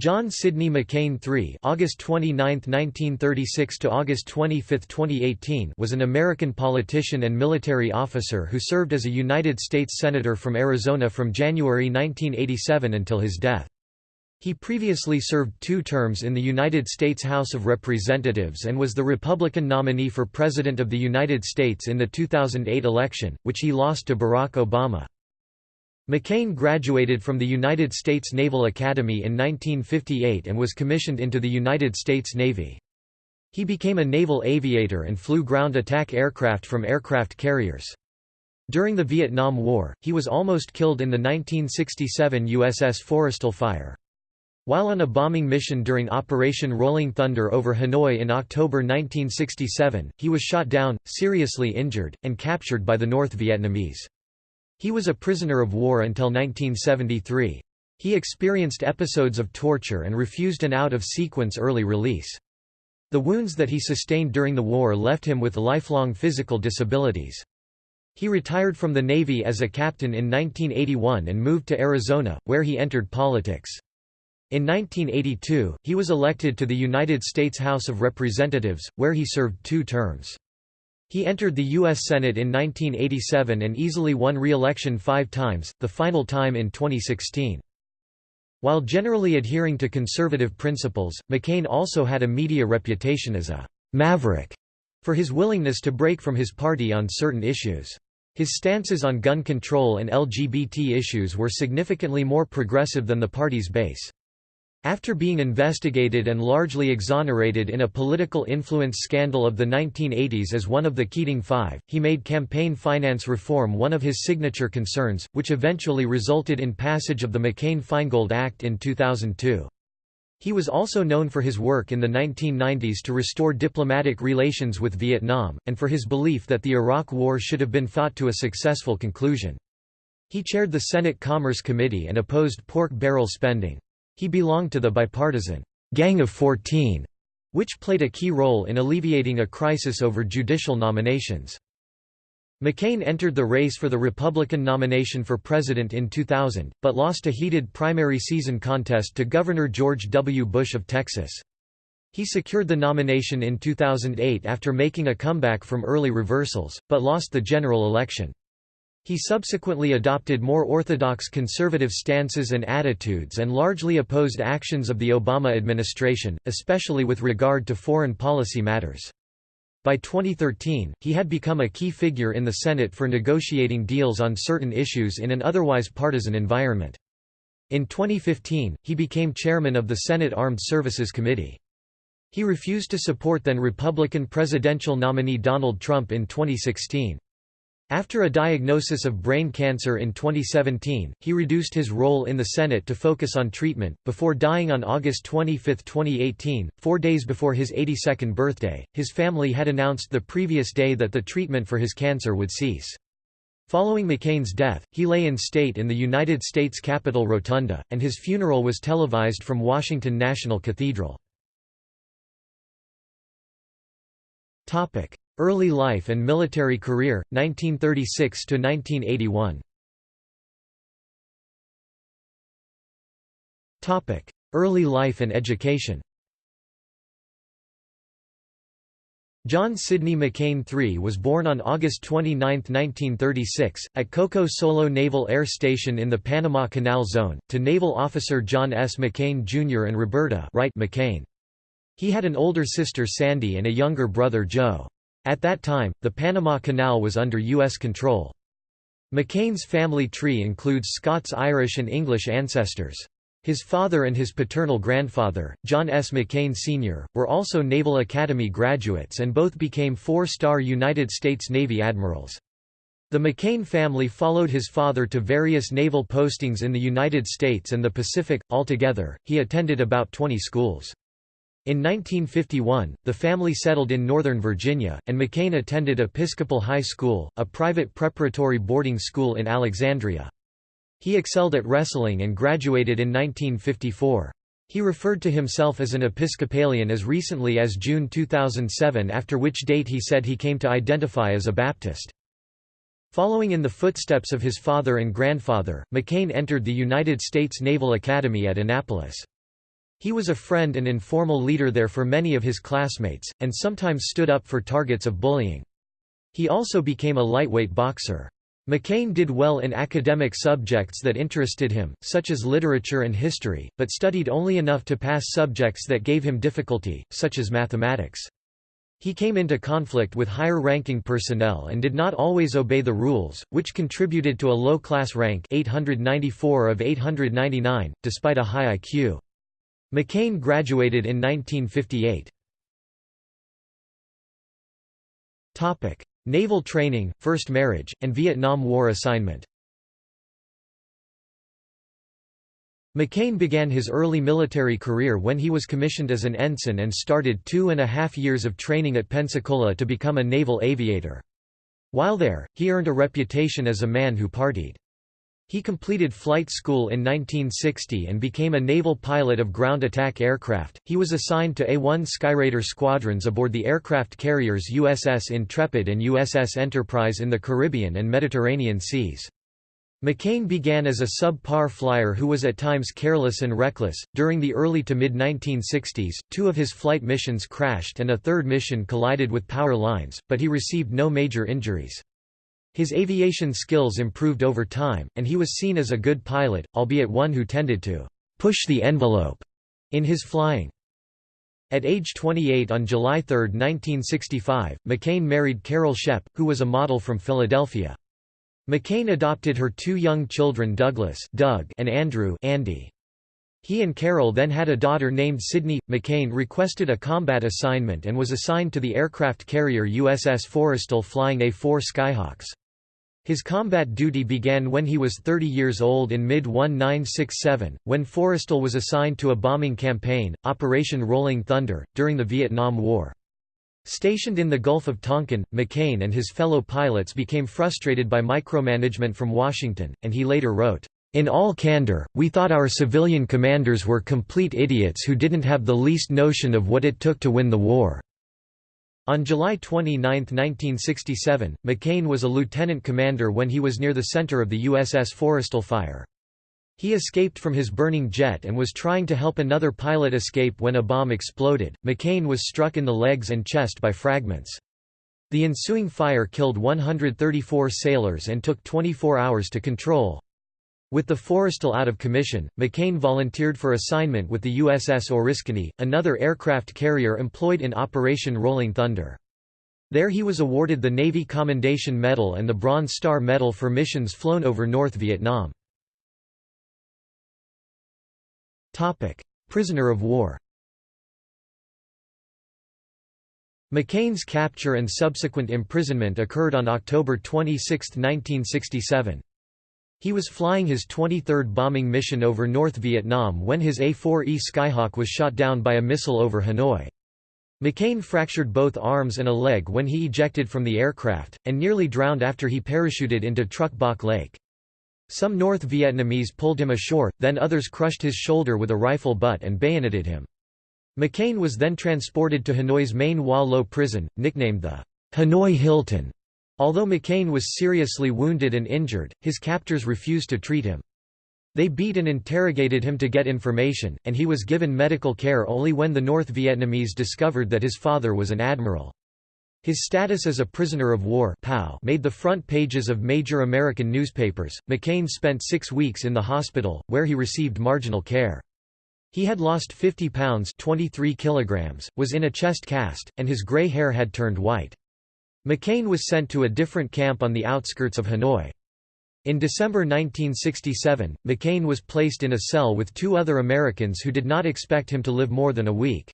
John Sidney McCain III August 29, 1936 to August 25, 2018 was an American politician and military officer who served as a United States Senator from Arizona from January 1987 until his death. He previously served two terms in the United States House of Representatives and was the Republican nominee for President of the United States in the 2008 election, which he lost to Barack Obama. McCain graduated from the United States Naval Academy in 1958 and was commissioned into the United States Navy. He became a naval aviator and flew ground attack aircraft from aircraft carriers. During the Vietnam War, he was almost killed in the 1967 USS Forrestal fire. While on a bombing mission during Operation Rolling Thunder over Hanoi in October 1967, he was shot down, seriously injured, and captured by the North Vietnamese. He was a prisoner of war until 1973. He experienced episodes of torture and refused an out-of-sequence early release. The wounds that he sustained during the war left him with lifelong physical disabilities. He retired from the Navy as a captain in 1981 and moved to Arizona, where he entered politics. In 1982, he was elected to the United States House of Representatives, where he served two terms. He entered the U.S. Senate in 1987 and easily won re-election five times, the final time in 2016. While generally adhering to conservative principles, McCain also had a media reputation as a «maverick» for his willingness to break from his party on certain issues. His stances on gun control and LGBT issues were significantly more progressive than the party's base. After being investigated and largely exonerated in a political influence scandal of the 1980s as one of the Keating Five, he made campaign finance reform one of his signature concerns, which eventually resulted in passage of the McCain-Feingold Act in 2002. He was also known for his work in the 1990s to restore diplomatic relations with Vietnam, and for his belief that the Iraq War should have been fought to a successful conclusion. He chaired the Senate Commerce Committee and opposed pork barrel spending. He belonged to the bipartisan Gang of 14, which played a key role in alleviating a crisis over judicial nominations. McCain entered the race for the Republican nomination for president in 2000, but lost a heated primary season contest to Governor George W. Bush of Texas. He secured the nomination in 2008 after making a comeback from early reversals, but lost the general election. He subsequently adopted more orthodox conservative stances and attitudes and largely opposed actions of the Obama administration, especially with regard to foreign policy matters. By 2013, he had become a key figure in the Senate for negotiating deals on certain issues in an otherwise partisan environment. In 2015, he became chairman of the Senate Armed Services Committee. He refused to support then Republican presidential nominee Donald Trump in 2016. After a diagnosis of brain cancer in 2017, he reduced his role in the Senate to focus on treatment, before dying on August 25, 2018, four days before his 82nd birthday. His family had announced the previous day that the treatment for his cancer would cease. Following McCain's death, he lay in state in the United States Capitol Rotunda, and his funeral was televised from Washington National Cathedral. Early life and military career, 1936–1981 Topic: Early life and education. John Sidney McCain III was born on August 29, 1936, at Coco Solo Naval Air Station in the Panama Canal Zone, to naval officer John S. McCain Jr. and Roberta Wright McCain. He had an older sister Sandy and a younger brother Joe. At that time, the Panama Canal was under U.S. control. McCain's family tree includes Scots Irish and English ancestors. His father and his paternal grandfather, John S. McCain Sr., were also Naval Academy graduates and both became four-star United States Navy admirals. The McCain family followed his father to various naval postings in the United States and the Pacific. Altogether, he attended about 20 schools. In 1951, the family settled in Northern Virginia, and McCain attended Episcopal High School, a private preparatory boarding school in Alexandria. He excelled at wrestling and graduated in 1954. He referred to himself as an Episcopalian as recently as June 2007 after which date he said he came to identify as a Baptist. Following in the footsteps of his father and grandfather, McCain entered the United States Naval Academy at Annapolis. He was a friend and informal leader there for many of his classmates, and sometimes stood up for targets of bullying. He also became a lightweight boxer. McCain did well in academic subjects that interested him, such as literature and history, but studied only enough to pass subjects that gave him difficulty, such as mathematics. He came into conflict with higher-ranking personnel and did not always obey the rules, which contributed to a low-class rank 894 of 899, despite a high IQ. McCain graduated in 1958. Naval training, first marriage, and Vietnam War assignment McCain began his early military career when he was commissioned as an ensign and started two and a half years of training at Pensacola to become a naval aviator. While there, he earned a reputation as a man who partied. He completed flight school in 1960 and became a naval pilot of ground attack aircraft. He was assigned to A-1 Skyraider squadrons aboard the aircraft carriers USS Intrepid and USS Enterprise in the Caribbean and Mediterranean seas. McCain began as a sub-par flyer who was at times careless and reckless. During the early to mid 1960s, two of his flight missions crashed and a third mission collided with power lines, but he received no major injuries. His aviation skills improved over time, and he was seen as a good pilot, albeit one who tended to push the envelope in his flying. At age 28 on July 3, 1965, McCain married Carol Shepp, who was a model from Philadelphia. McCain adopted her two young children Douglas Doug and Andrew Andy. He and Carol then had a daughter named Sydney. McCain requested a combat assignment and was assigned to the aircraft carrier USS Forrestal flying A-4 Skyhawks. His combat duty began when he was 30 years old in mid-1967, when Forrestal was assigned to a bombing campaign, Operation Rolling Thunder, during the Vietnam War. Stationed in the Gulf of Tonkin, McCain and his fellow pilots became frustrated by micromanagement from Washington, and he later wrote, "...in all candor, we thought our civilian commanders were complete idiots who didn't have the least notion of what it took to win the war." On July 29, 1967, McCain was a lieutenant commander when he was near the center of the USS Forrestal fire. He escaped from his burning jet and was trying to help another pilot escape when a bomb exploded. McCain was struck in the legs and chest by fragments. The ensuing fire killed 134 sailors and took 24 hours to control. With the Forrestal out of commission, McCain volunteered for assignment with the USS Oriskany, another aircraft carrier employed in Operation Rolling Thunder. There he was awarded the Navy Commendation Medal and the Bronze Star Medal for missions flown over North Vietnam. Topic: Prisoner of war. McCain's capture and subsequent imprisonment occurred on October 26, 1967. He was flying his 23rd bombing mission over North Vietnam when his A-4E Skyhawk was shot down by a missile over Hanoi. McCain fractured both arms and a leg when he ejected from the aircraft, and nearly drowned after he parachuted into Truc Bach Lake. Some North Vietnamese pulled him ashore, then others crushed his shoulder with a rifle butt and bayoneted him. McCain was then transported to Hanoi's main Hoa Lo prison, nicknamed the Hanoi Hilton. Although McCain was seriously wounded and injured, his captors refused to treat him. They beat and interrogated him to get information, and he was given medical care only when the North Vietnamese discovered that his father was an admiral. His status as a prisoner of war made the front pages of major American newspapers. McCain spent six weeks in the hospital, where he received marginal care. He had lost 50 pounds 23 kilograms, was in a chest cast, and his gray hair had turned white. McCain was sent to a different camp on the outskirts of Hanoi. In December 1967, McCain was placed in a cell with two other Americans who did not expect him to live more than a week.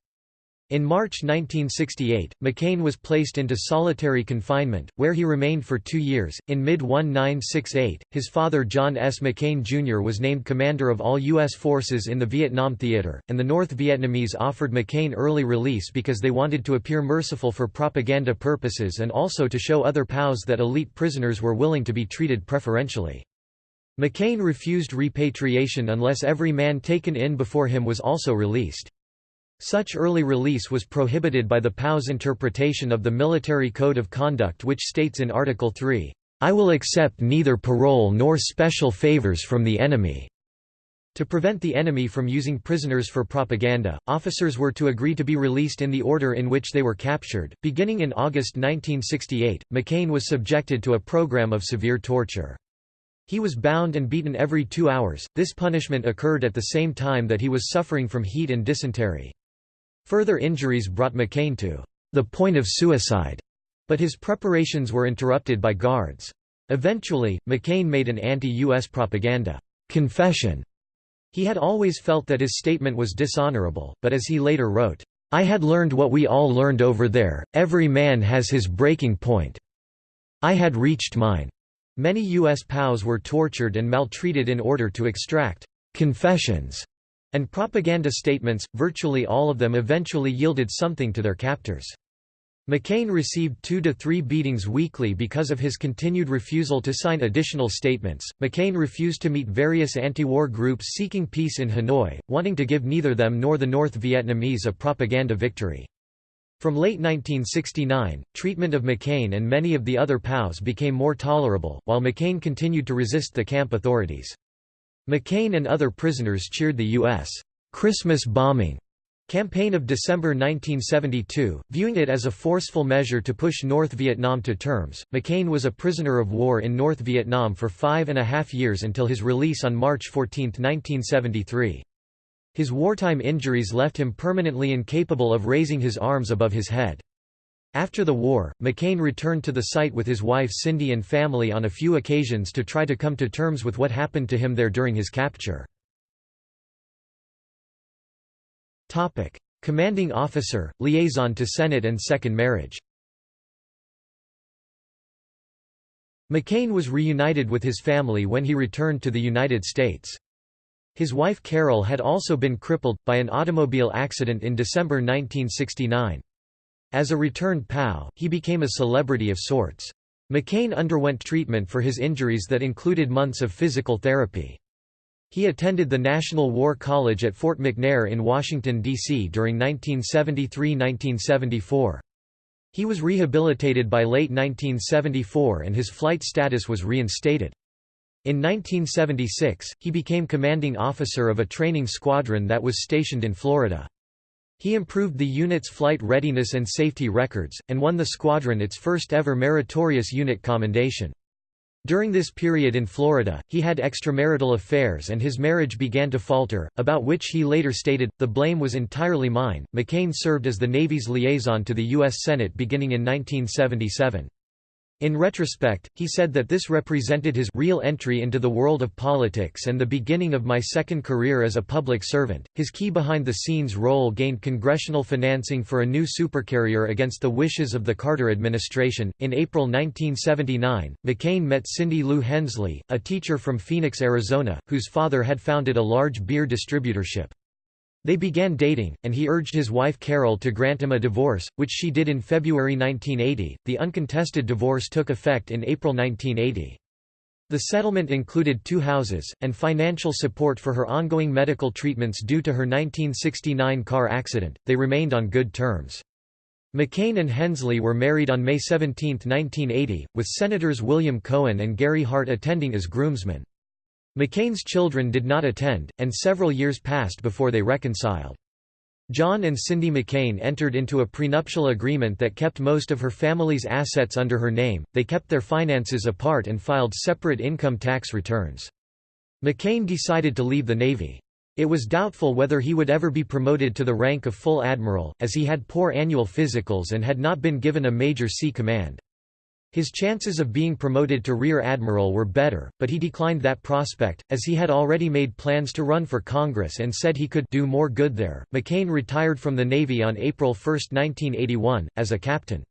In March 1968, McCain was placed into solitary confinement, where he remained for two years. In mid 1968, his father John S. McCain Jr. was named commander of all U.S. forces in the Vietnam Theater, and the North Vietnamese offered McCain early release because they wanted to appear merciful for propaganda purposes and also to show other POWs that elite prisoners were willing to be treated preferentially. McCain refused repatriation unless every man taken in before him was also released. Such early release was prohibited by the POW's interpretation of the Military Code of Conduct which states in Article 3, "...I will accept neither parole nor special favors from the enemy." To prevent the enemy from using prisoners for propaganda, officers were to agree to be released in the order in which they were captured. Beginning in August 1968, McCain was subjected to a program of severe torture. He was bound and beaten every two hours. This punishment occurred at the same time that he was suffering from heat and dysentery. Further injuries brought McCain to the point of suicide, but his preparations were interrupted by guards. Eventually, McCain made an anti-U.S. propaganda confession he had always felt that his statement was dishonorable, but as he later wrote, "'I had learned what we all learned over there, every man has his breaking point. I had reached mine." Many U.S. POWs were tortured and maltreated in order to extract «confessions» and propaganda statements, virtually all of them eventually yielded something to their captors. McCain received two to three beatings weekly because of his continued refusal to sign additional statements. McCain refused to meet various anti war groups seeking peace in Hanoi, wanting to give neither them nor the North Vietnamese a propaganda victory. From late 1969, treatment of McCain and many of the other POWs became more tolerable, while McCain continued to resist the camp authorities. McCain and other prisoners cheered the U.S. Christmas bombing Campaign of December 1972, viewing it as a forceful measure to push North Vietnam to terms. McCain was a prisoner of war in North Vietnam for five and a half years until his release on March 14, 1973. His wartime injuries left him permanently incapable of raising his arms above his head. After the war, McCain returned to the site with his wife Cindy and family on a few occasions to try to come to terms with what happened to him there during his capture. Commanding officer, liaison to Senate and second marriage. McCain was reunited with his family when he returned to the United States. His wife Carol had also been crippled, by an automobile accident in December 1969. As a returned POW, he became a celebrity of sorts. McCain underwent treatment for his injuries that included months of physical therapy. He attended the National War College at Fort McNair in Washington, D.C. during 1973–1974. He was rehabilitated by late 1974 and his flight status was reinstated. In 1976, he became commanding officer of a training squadron that was stationed in Florida. He improved the unit's flight readiness and safety records, and won the squadron its first ever meritorious unit commendation. During this period in Florida, he had extramarital affairs and his marriage began to falter, about which he later stated, The blame was entirely mine. McCain served as the Navy's liaison to the U.S. Senate beginning in 1977. In retrospect, he said that this represented his real entry into the world of politics and the beginning of my second career as a public servant. His key behind the scenes role gained congressional financing for a new supercarrier against the wishes of the Carter administration. In April 1979, McCain met Cindy Lou Hensley, a teacher from Phoenix, Arizona, whose father had founded a large beer distributorship. They began dating, and he urged his wife Carol to grant him a divorce, which she did in February 1980. The uncontested divorce took effect in April 1980. The settlement included two houses, and financial support for her ongoing medical treatments due to her 1969 car accident. They remained on good terms. McCain and Hensley were married on May 17, 1980, with Senators William Cohen and Gary Hart attending as groomsmen. McCain's children did not attend, and several years passed before they reconciled. John and Cindy McCain entered into a prenuptial agreement that kept most of her family's assets under her name, they kept their finances apart and filed separate income tax returns. McCain decided to leave the Navy. It was doubtful whether he would ever be promoted to the rank of full admiral, as he had poor annual physicals and had not been given a major sea command. His chances of being promoted to Rear Admiral were better, but he declined that prospect, as he had already made plans to run for Congress and said he could do more good there. McCain retired from the Navy on April 1, 1981, as a captain.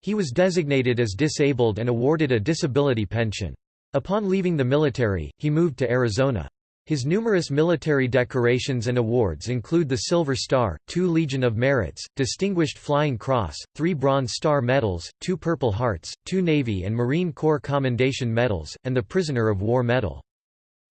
He was designated as disabled and awarded a disability pension. Upon leaving the military, he moved to Arizona. His numerous military decorations and awards include the Silver Star, two Legion of Merits, Distinguished Flying Cross, three Bronze Star Medals, two Purple Hearts, two Navy and Marine Corps Commendation Medals, and the Prisoner of War Medal.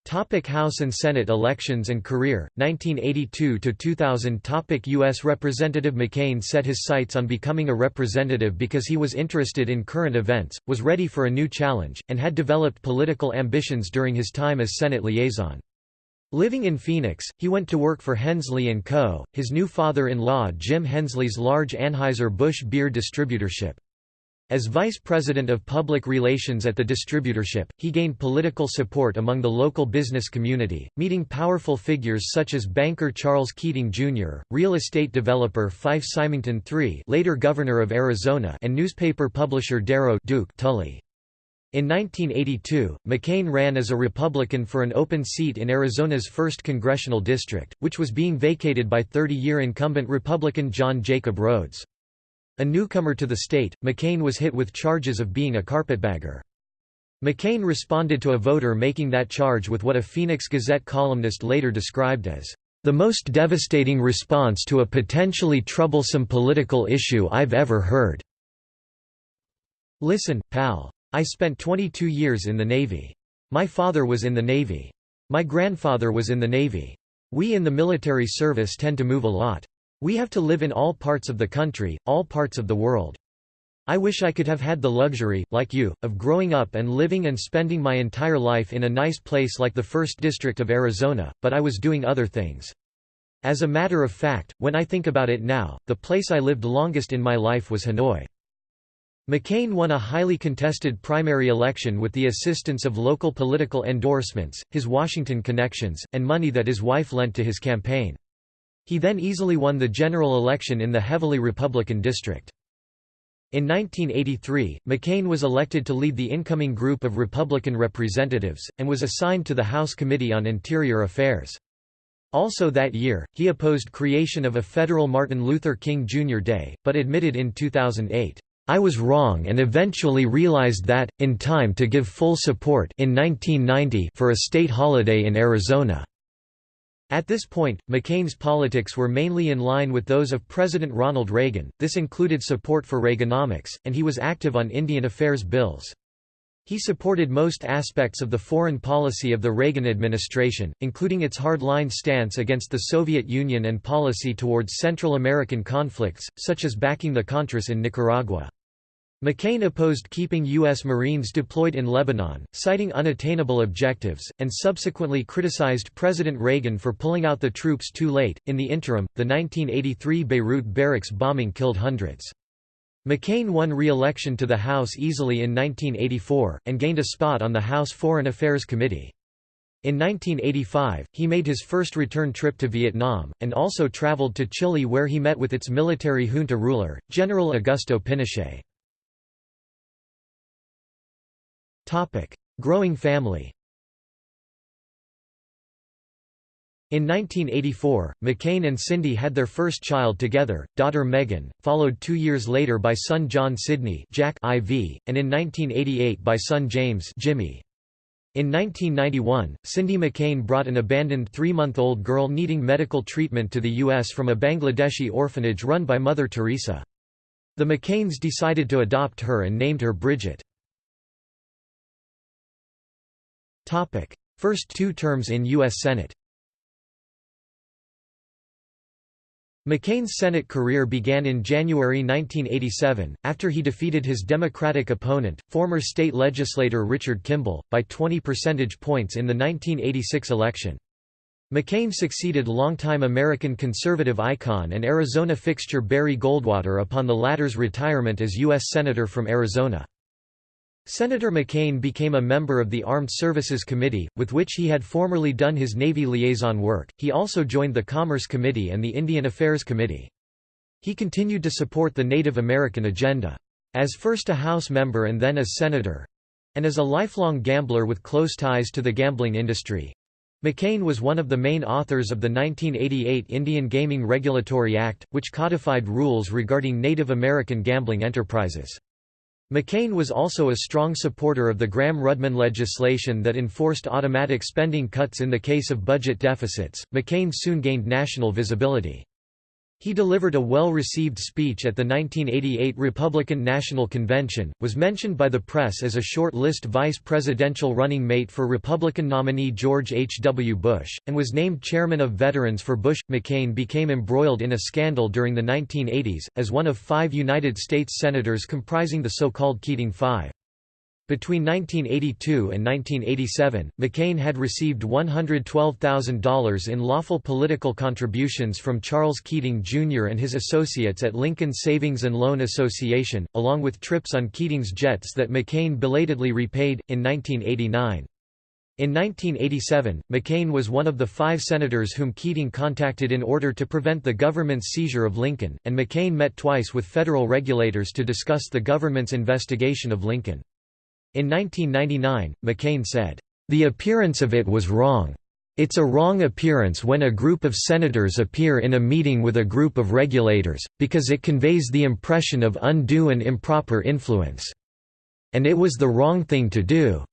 Topic House and Senate elections and career, 1982–2000 Topic U.S. Representative McCain set his sights on becoming a representative because he was interested in current events, was ready for a new challenge, and had developed political ambitions during his time as Senate liaison. Living in Phoenix, he went to work for Hensley & Co., his new father-in-law Jim Hensley's large Anheuser-Busch beer distributorship. As vice president of public relations at the distributorship, he gained political support among the local business community, meeting powerful figures such as banker Charles Keating Jr., real estate developer Fife Symington III later governor of Arizona and newspaper publisher Darrow Duke Tully. In 1982, McCain ran as a Republican for an open seat in Arizona's 1st congressional district, which was being vacated by 30-year incumbent Republican John Jacob Rhodes. A newcomer to the state, McCain was hit with charges of being a carpetbagger. McCain responded to a voter making that charge with what a Phoenix Gazette columnist later described as, "...the most devastating response to a potentially troublesome political issue I've ever heard." Listen, pal. I spent 22 years in the Navy. My father was in the Navy. My grandfather was in the Navy. We in the military service tend to move a lot. We have to live in all parts of the country, all parts of the world. I wish I could have had the luxury, like you, of growing up and living and spending my entire life in a nice place like the 1st District of Arizona, but I was doing other things. As a matter of fact, when I think about it now, the place I lived longest in my life was Hanoi. McCain won a highly contested primary election with the assistance of local political endorsements, his Washington connections, and money that his wife lent to his campaign. He then easily won the general election in the heavily Republican district. In 1983, McCain was elected to lead the incoming group of Republican representatives, and was assigned to the House Committee on Interior Affairs. Also that year, he opposed creation of a federal Martin Luther King Jr. Day, but admitted in 2008, I was wrong and eventually realized that, in time to give full support in 1990 for a state holiday in Arizona. At this point, McCain's politics were mainly in line with those of President Ronald Reagan, this included support for Reaganomics, and he was active on Indian affairs bills. He supported most aspects of the foreign policy of the Reagan administration, including its hard-line stance against the Soviet Union and policy towards Central American conflicts, such as backing the Contras in Nicaragua. McCain opposed keeping U.S. Marines deployed in Lebanon, citing unattainable objectives, and subsequently criticized President Reagan for pulling out the troops too late. In the interim, the 1983 Beirut barracks bombing killed hundreds. McCain won re-election to the House easily in 1984, and gained a spot on the House Foreign Affairs Committee. In 1985, he made his first return trip to Vietnam, and also traveled to Chile where he met with its military junta ruler, General Augusto Pinochet. Growing family In 1984, McCain and Cindy had their first child together, daughter Megan, followed two years later by son John Sidney Jack IV, and in 1988 by son James Jimmy. In 1991, Cindy McCain brought an abandoned three-month-old girl needing medical treatment to the U.S. from a Bangladeshi orphanage run by Mother Teresa. The McCains decided to adopt her and named her Bridget. First two terms in U.S. Senate McCain's Senate career began in January 1987, after he defeated his Democratic opponent, former state legislator Richard Kimball, by 20 percentage points in the 1986 election. McCain succeeded longtime American conservative icon and Arizona fixture Barry Goldwater upon the latter's retirement as U.S. Senator from Arizona. Senator McCain became a member of the Armed Services Committee, with which he had formerly done his Navy liaison work. He also joined the Commerce Committee and the Indian Affairs Committee. He continued to support the Native American agenda. As first a House member and then as senator and as a lifelong gambler with close ties to the gambling industry McCain was one of the main authors of the 1988 Indian Gaming Regulatory Act, which codified rules regarding Native American gambling enterprises. McCain was also a strong supporter of the Gramm-Rudman legislation that enforced automatic spending cuts in the case of budget deficits. McCain soon gained national visibility. He delivered a well-received speech at the 1988 Republican National Convention, was mentioned by the press as a short-list vice presidential running mate for Republican nominee George H. W. Bush, and was named chairman of Veterans for Bush. McCain became embroiled in a scandal during the 1980s, as one of five United States senators comprising the so-called Keating Five. Between 1982 and 1987, McCain had received $112,000 in lawful political contributions from Charles Keating Jr. and his associates at Lincoln Savings and Loan Association, along with trips on Keating's jets that McCain belatedly repaid, in 1989. In 1987, McCain was one of the five senators whom Keating contacted in order to prevent the government's seizure of Lincoln, and McCain met twice with federal regulators to discuss the government's investigation of Lincoln. In 1999, McCain said, "...the appearance of it was wrong. It's a wrong appearance when a group of senators appear in a meeting with a group of regulators, because it conveys the impression of undue and improper influence. And it was the wrong thing to do."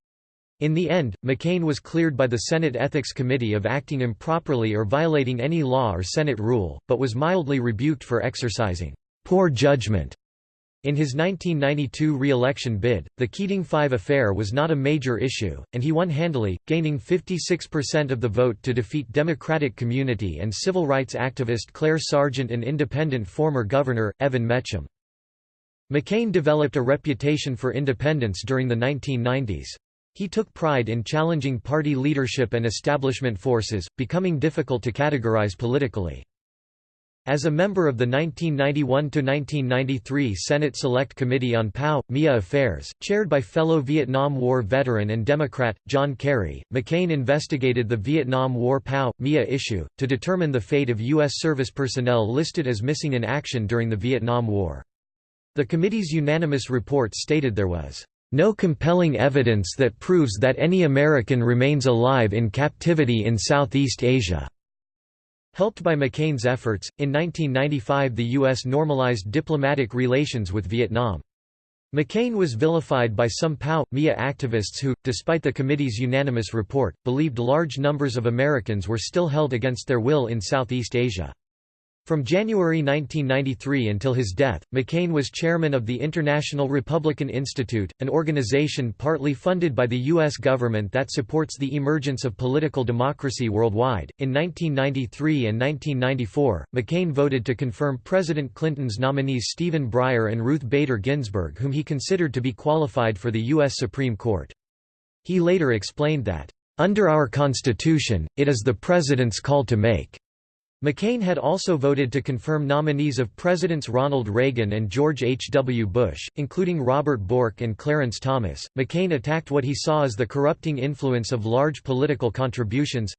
In the end, McCain was cleared by the Senate Ethics Committee of acting improperly or violating any law or Senate rule, but was mildly rebuked for exercising poor judgment in his 1992 re-election bid, the Keating Five affair was not a major issue, and he won handily, gaining 56% of the vote to defeat Democratic community and civil rights activist Claire Sargent and independent former governor, Evan Mecham. McCain developed a reputation for independence during the 1990s. He took pride in challenging party leadership and establishment forces, becoming difficult to categorize politically. As a member of the 1991–1993 Senate Select Committee on POW-MIA Affairs, chaired by fellow Vietnam War veteran and Democrat, John Kerry, McCain investigated the Vietnam War POW-MIA issue, to determine the fate of U.S. service personnel listed as missing in action during the Vietnam War. The committee's unanimous report stated there was no compelling evidence that proves that any American remains alive in captivity in Southeast Asia. Helped by McCain's efforts, in 1995 the U.S. normalized diplomatic relations with Vietnam. McCain was vilified by some POW-MIA activists who, despite the committee's unanimous report, believed large numbers of Americans were still held against their will in Southeast Asia. From January 1993 until his death, McCain was chairman of the International Republican Institute, an organization partly funded by the U.S. government that supports the emergence of political democracy worldwide. In 1993 and 1994, McCain voted to confirm President Clinton's nominees Stephen Breyer and Ruth Bader Ginsburg, whom he considered to be qualified for the U.S. Supreme Court. He later explained that, Under our Constitution, it is the President's call to make McCain had also voted to confirm nominees of Presidents Ronald Reagan and George H. W. Bush, including Robert Bork and Clarence Thomas. McCain attacked what he saw as the corrupting influence of large political contributions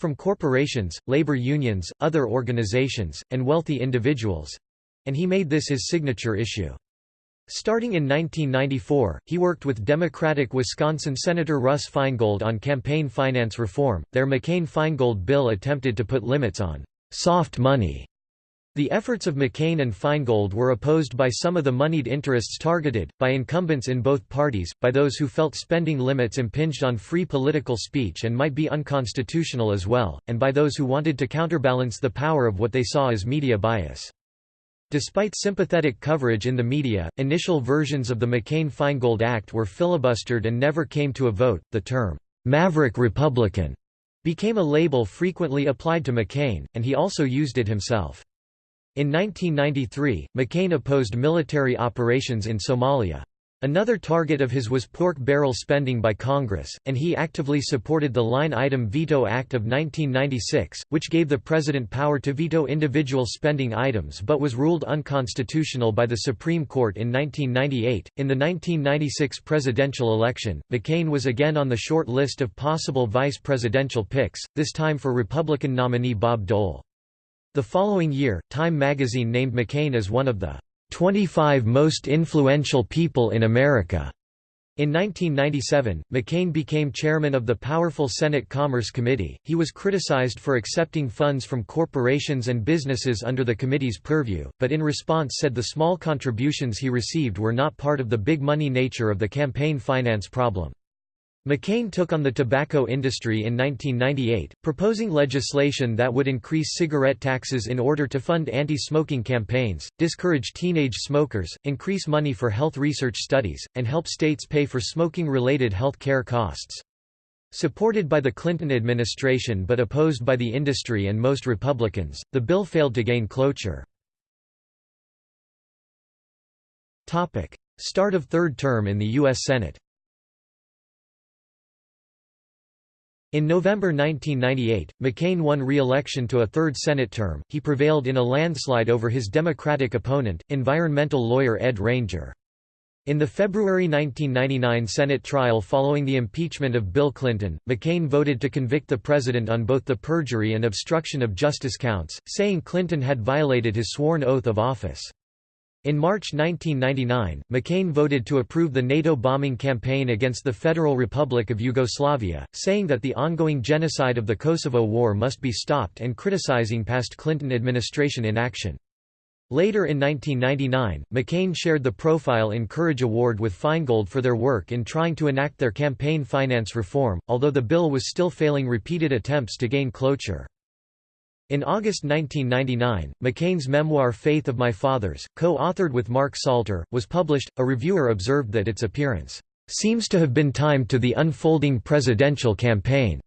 from corporations, labor unions, other organizations, and wealthy individuals and he made this his signature issue. Starting in 1994, he worked with Democratic Wisconsin Senator Russ Feingold on campaign finance reform. Their McCain-Feingold bill attempted to put limits on soft money. The efforts of McCain and Feingold were opposed by some of the moneyed interests targeted, by incumbents in both parties, by those who felt spending limits impinged on free political speech and might be unconstitutional as well, and by those who wanted to counterbalance the power of what they saw as media bias. Despite sympathetic coverage in the media, initial versions of the McCain-Feingold Act were filibustered and never came to a vote. The term, Maverick Republican, became a label frequently applied to McCain, and he also used it himself. In 1993, McCain opposed military operations in Somalia. Another target of his was pork barrel spending by Congress, and he actively supported the Line Item Veto Act of 1996, which gave the president power to veto individual spending items but was ruled unconstitutional by the Supreme Court in 1998. In the 1996 presidential election, McCain was again on the short list of possible vice presidential picks, this time for Republican nominee Bob Dole. The following year, Time magazine named McCain as one of the 25 Most Influential People in America. In 1997, McCain became chairman of the powerful Senate Commerce Committee. He was criticized for accepting funds from corporations and businesses under the committee's purview, but in response said the small contributions he received were not part of the big money nature of the campaign finance problem. McCain took on the tobacco industry in 1998, proposing legislation that would increase cigarette taxes in order to fund anti-smoking campaigns, discourage teenage smokers, increase money for health research studies, and help states pay for smoking-related health care costs. Supported by the Clinton administration but opposed by the industry and most Republicans, the bill failed to gain cloture. Start of third term in the U.S. Senate In November 1998, McCain won re-election to a third Senate term. He prevailed in a landslide over his Democratic opponent, environmental lawyer Ed Ranger. In the February 1999 Senate trial following the impeachment of Bill Clinton, McCain voted to convict the president on both the perjury and obstruction of justice counts, saying Clinton had violated his sworn oath of office. In March 1999, McCain voted to approve the NATO bombing campaign against the Federal Republic of Yugoslavia, saying that the ongoing genocide of the Kosovo War must be stopped and criticizing past Clinton administration inaction. Later in 1999, McCain shared the Profile in Courage Award with Feingold for their work in trying to enact their campaign finance reform, although the bill was still failing repeated attempts to gain cloture. In August 1999, McCain's memoir Faith of My Fathers, co-authored with Mark Salter, was published. A reviewer observed that its appearance seems to have been timed to the unfolding presidential campaign.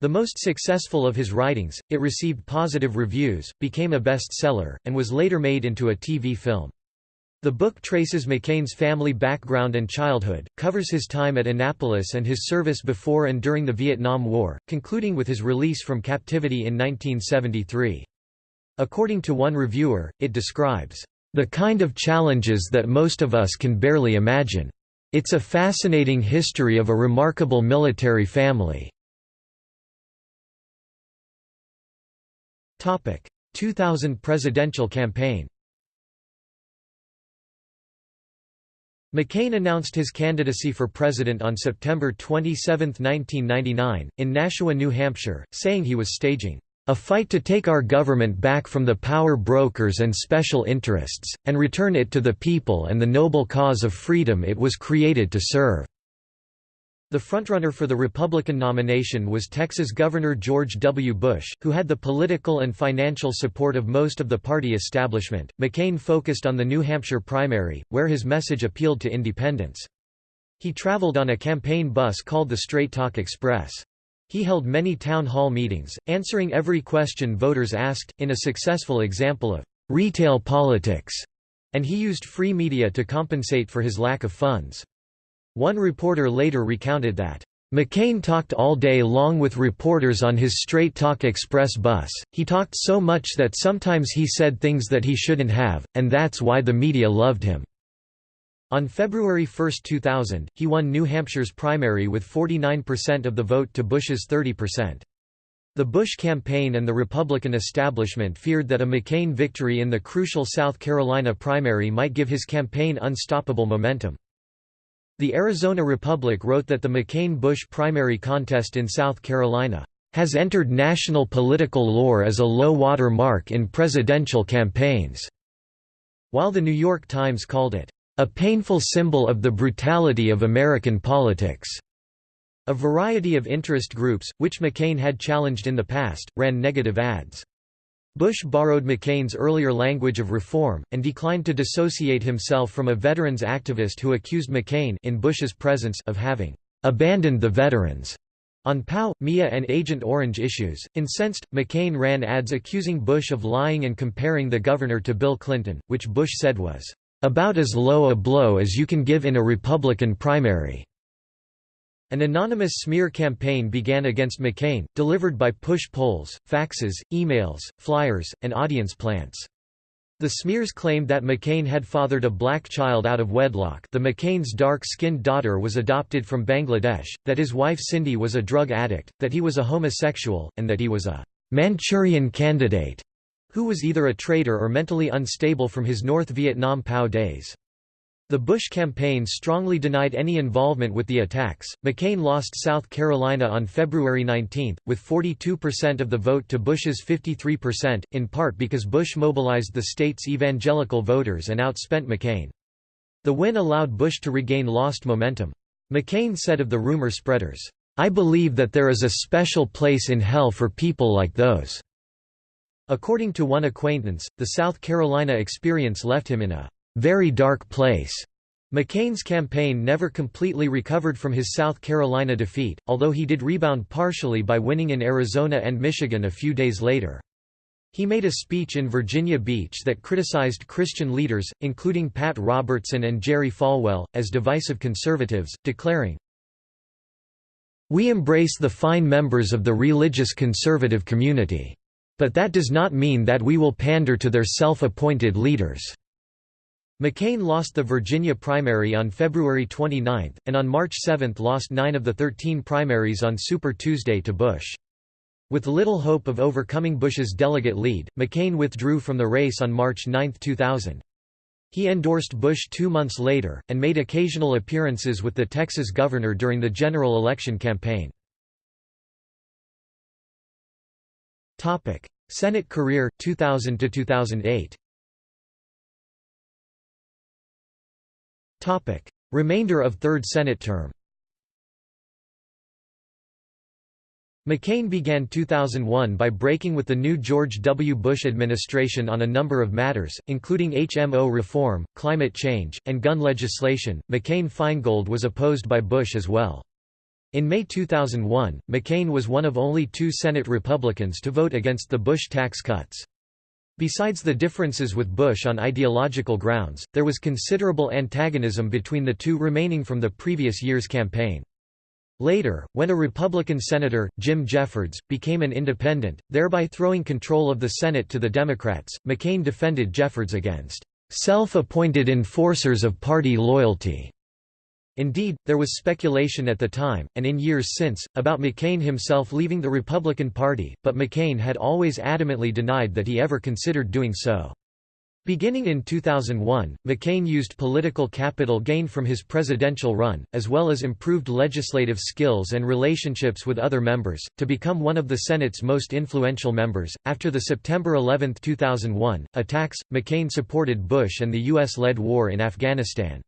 The most successful of his writings, it received positive reviews, became a bestseller, and was later made into a TV film. The book traces McCain's family background and childhood, covers his time at Annapolis and his service before and during the Vietnam War, concluding with his release from captivity in 1973. According to one reviewer, it describes, "...the kind of challenges that most of us can barely imagine. It's a fascinating history of a remarkable military family." 2000 presidential campaign McCain announced his candidacy for president on September 27, 1999, in Nashua, New Hampshire, saying he was staging a fight to take our government back from the power brokers and special interests, and return it to the people and the noble cause of freedom it was created to serve." The frontrunner for the Republican nomination was Texas Governor George W. Bush, who had the political and financial support of most of the party establishment. McCain focused on the New Hampshire primary, where his message appealed to independents. He traveled on a campaign bus called the Straight Talk Express. He held many town hall meetings, answering every question voters asked, in a successful example of retail politics, and he used free media to compensate for his lack of funds. One reporter later recounted that, McCain talked all day long with reporters on his Straight Talk Express bus, he talked so much that sometimes he said things that he shouldn't have, and that's why the media loved him." On February 1, 2000, he won New Hampshire's primary with 49% of the vote to Bush's 30%. The Bush campaign and the Republican establishment feared that a McCain victory in the crucial South Carolina primary might give his campaign unstoppable momentum. The Arizona Republic wrote that the McCain-Bush primary contest in South Carolina has entered national political lore as a low-water mark in presidential campaigns, while the New York Times called it a painful symbol of the brutality of American politics. A variety of interest groups, which McCain had challenged in the past, ran negative ads. Bush borrowed McCain's earlier language of reform, and declined to dissociate himself from a veterans activist who accused McCain in Bush's presence of having abandoned the veterans. On POW, MIA and Agent Orange issues, incensed, McCain ran ads accusing Bush of lying and comparing the governor to Bill Clinton, which Bush said was, "...about as low a blow as you can give in a Republican primary." An anonymous smear campaign began against McCain, delivered by push polls, faxes, emails, flyers, and audience plants. The smears claimed that McCain had fathered a black child out of wedlock the McCain's dark-skinned daughter was adopted from Bangladesh, that his wife Cindy was a drug addict, that he was a homosexual, and that he was a «Manchurian candidate» who was either a traitor or mentally unstable from his North Vietnam POW days. The Bush campaign strongly denied any involvement with the attacks. McCain lost South Carolina on February 19, with 42% of the vote to Bush's 53%, in part because Bush mobilized the state's evangelical voters and outspent McCain. The win allowed Bush to regain lost momentum. McCain said of the rumor spreaders, I believe that there is a special place in hell for people like those. According to one acquaintance, the South Carolina experience left him in a very dark place. McCain's campaign never completely recovered from his South Carolina defeat, although he did rebound partially by winning in Arizona and Michigan a few days later. He made a speech in Virginia Beach that criticized Christian leaders, including Pat Robertson and Jerry Falwell, as divisive conservatives, declaring, We embrace the fine members of the religious conservative community. But that does not mean that we will pander to their self-appointed leaders." McCain lost the Virginia primary on February 29, and on March 7 lost nine of the 13 primaries on Super Tuesday to Bush. With little hope of overcoming Bush's delegate lead, McCain withdrew from the race on March 9, 2000. He endorsed Bush two months later, and made occasional appearances with the Texas governor during the general election campaign. Senate career 2000 Topic Remainder of third Senate term McCain began 2001 by breaking with the new George W. Bush administration on a number of matters, including HMO reform, climate change, and gun legislation. McCain-Feingold was opposed by Bush as well. In May 2001, McCain was one of only two Senate Republicans to vote against the Bush tax cuts. Besides the differences with Bush on ideological grounds, there was considerable antagonism between the two remaining from the previous year's campaign. Later, when a Republican senator, Jim Jeffords, became an independent, thereby throwing control of the Senate to the Democrats, McCain defended Jeffords against self-appointed enforcers of party loyalty. Indeed, there was speculation at the time, and in years since, about McCain himself leaving the Republican Party, but McCain had always adamantly denied that he ever considered doing so. Beginning in 2001, McCain used political capital gained from his presidential run, as well as improved legislative skills and relationships with other members, to become one of the Senate's most influential members. After the September 11, 2001, attacks, McCain supported Bush and the U.S. led war in Afghanistan.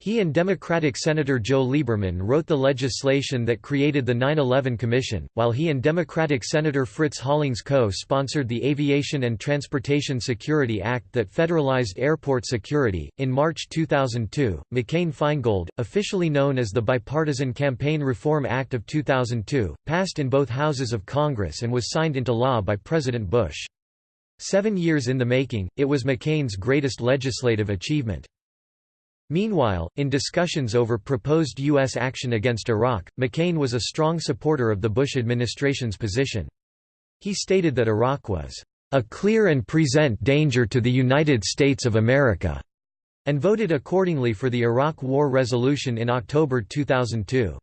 He and Democratic Senator Joe Lieberman wrote the legislation that created the 9-11 Commission, while he and Democratic Senator Fritz Hollings co-sponsored the Aviation and Transportation Security Act that federalized airport security. In March 2002, McCain-Feingold, officially known as the Bipartisan Campaign Reform Act of 2002, passed in both houses of Congress and was signed into law by President Bush. Seven years in the making, it was McCain's greatest legislative achievement. Meanwhile, in discussions over proposed U.S. action against Iraq, McCain was a strong supporter of the Bush administration's position. He stated that Iraq was a clear and present danger to the United States of America, and voted accordingly for the Iraq War resolution in October 2002.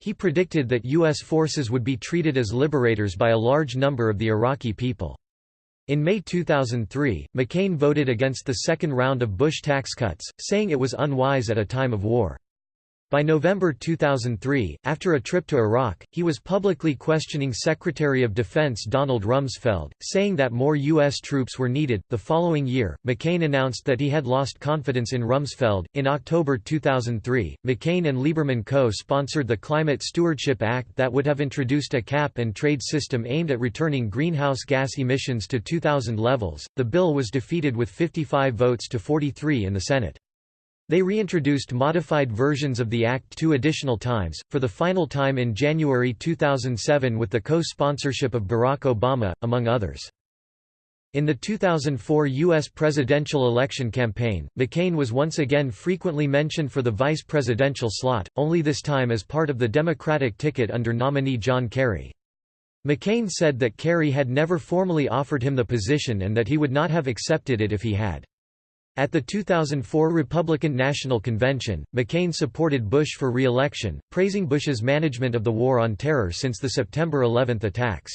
He predicted that U.S. forces would be treated as liberators by a large number of the Iraqi people. In May 2003, McCain voted against the second round of Bush tax cuts, saying it was unwise at a time of war. By November 2003, after a trip to Iraq, he was publicly questioning Secretary of Defense Donald Rumsfeld, saying that more U.S. troops were needed. The following year, McCain announced that he had lost confidence in Rumsfeld. In October 2003, McCain and Lieberman co sponsored the Climate Stewardship Act that would have introduced a cap and trade system aimed at returning greenhouse gas emissions to 2000 levels. The bill was defeated with 55 votes to 43 in the Senate. They reintroduced modified versions of the Act two additional times, for the final time in January 2007 with the co-sponsorship of Barack Obama, among others. In the 2004 U.S. presidential election campaign, McCain was once again frequently mentioned for the vice presidential slot, only this time as part of the Democratic ticket under nominee John Kerry. McCain said that Kerry had never formally offered him the position and that he would not have accepted it if he had. At the 2004 Republican National Convention, McCain supported Bush for re-election, praising Bush's management of the War on Terror since the September 11 attacks.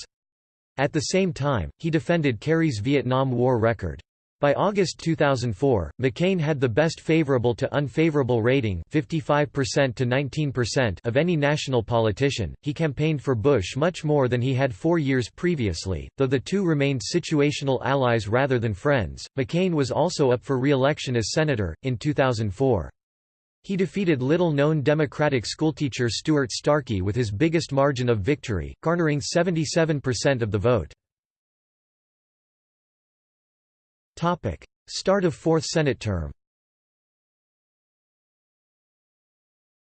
At the same time, he defended Kerry's Vietnam War record. By August 2004, McCain had the best favorable to unfavorable rating 55% to 19% of any national politician. He campaigned for Bush much more than he had 4 years previously, though the two remained situational allies rather than friends. McCain was also up for re-election as senator in 2004. He defeated little-known Democratic schoolteacher Stuart Starkey with his biggest margin of victory, garnering 77% of the vote. Topic: Start of Fourth Senate term.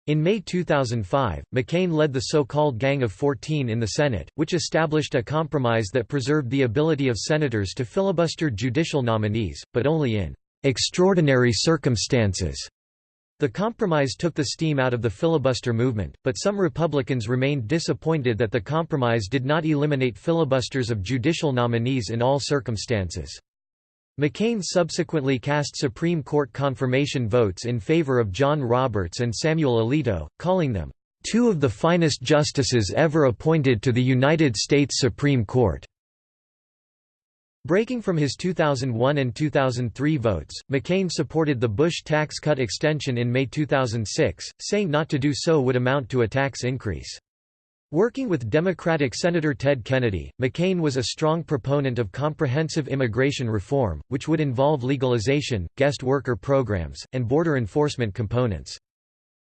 In May 2005, McCain led the so-called Gang of 14 in the Senate, which established a compromise that preserved the ability of senators to filibuster judicial nominees, but only in extraordinary circumstances. The compromise took the steam out of the filibuster movement, but some Republicans remained disappointed that the compromise did not eliminate filibusters of judicial nominees in all circumstances. McCain subsequently cast Supreme Court confirmation votes in favor of John Roberts and Samuel Alito, calling them, two of the finest justices ever appointed to the United States Supreme Court." Breaking from his 2001 and 2003 votes, McCain supported the Bush tax cut extension in May 2006, saying not to do so would amount to a tax increase. Working with Democratic Senator Ted Kennedy, McCain was a strong proponent of comprehensive immigration reform, which would involve legalization, guest worker programs, and border enforcement components.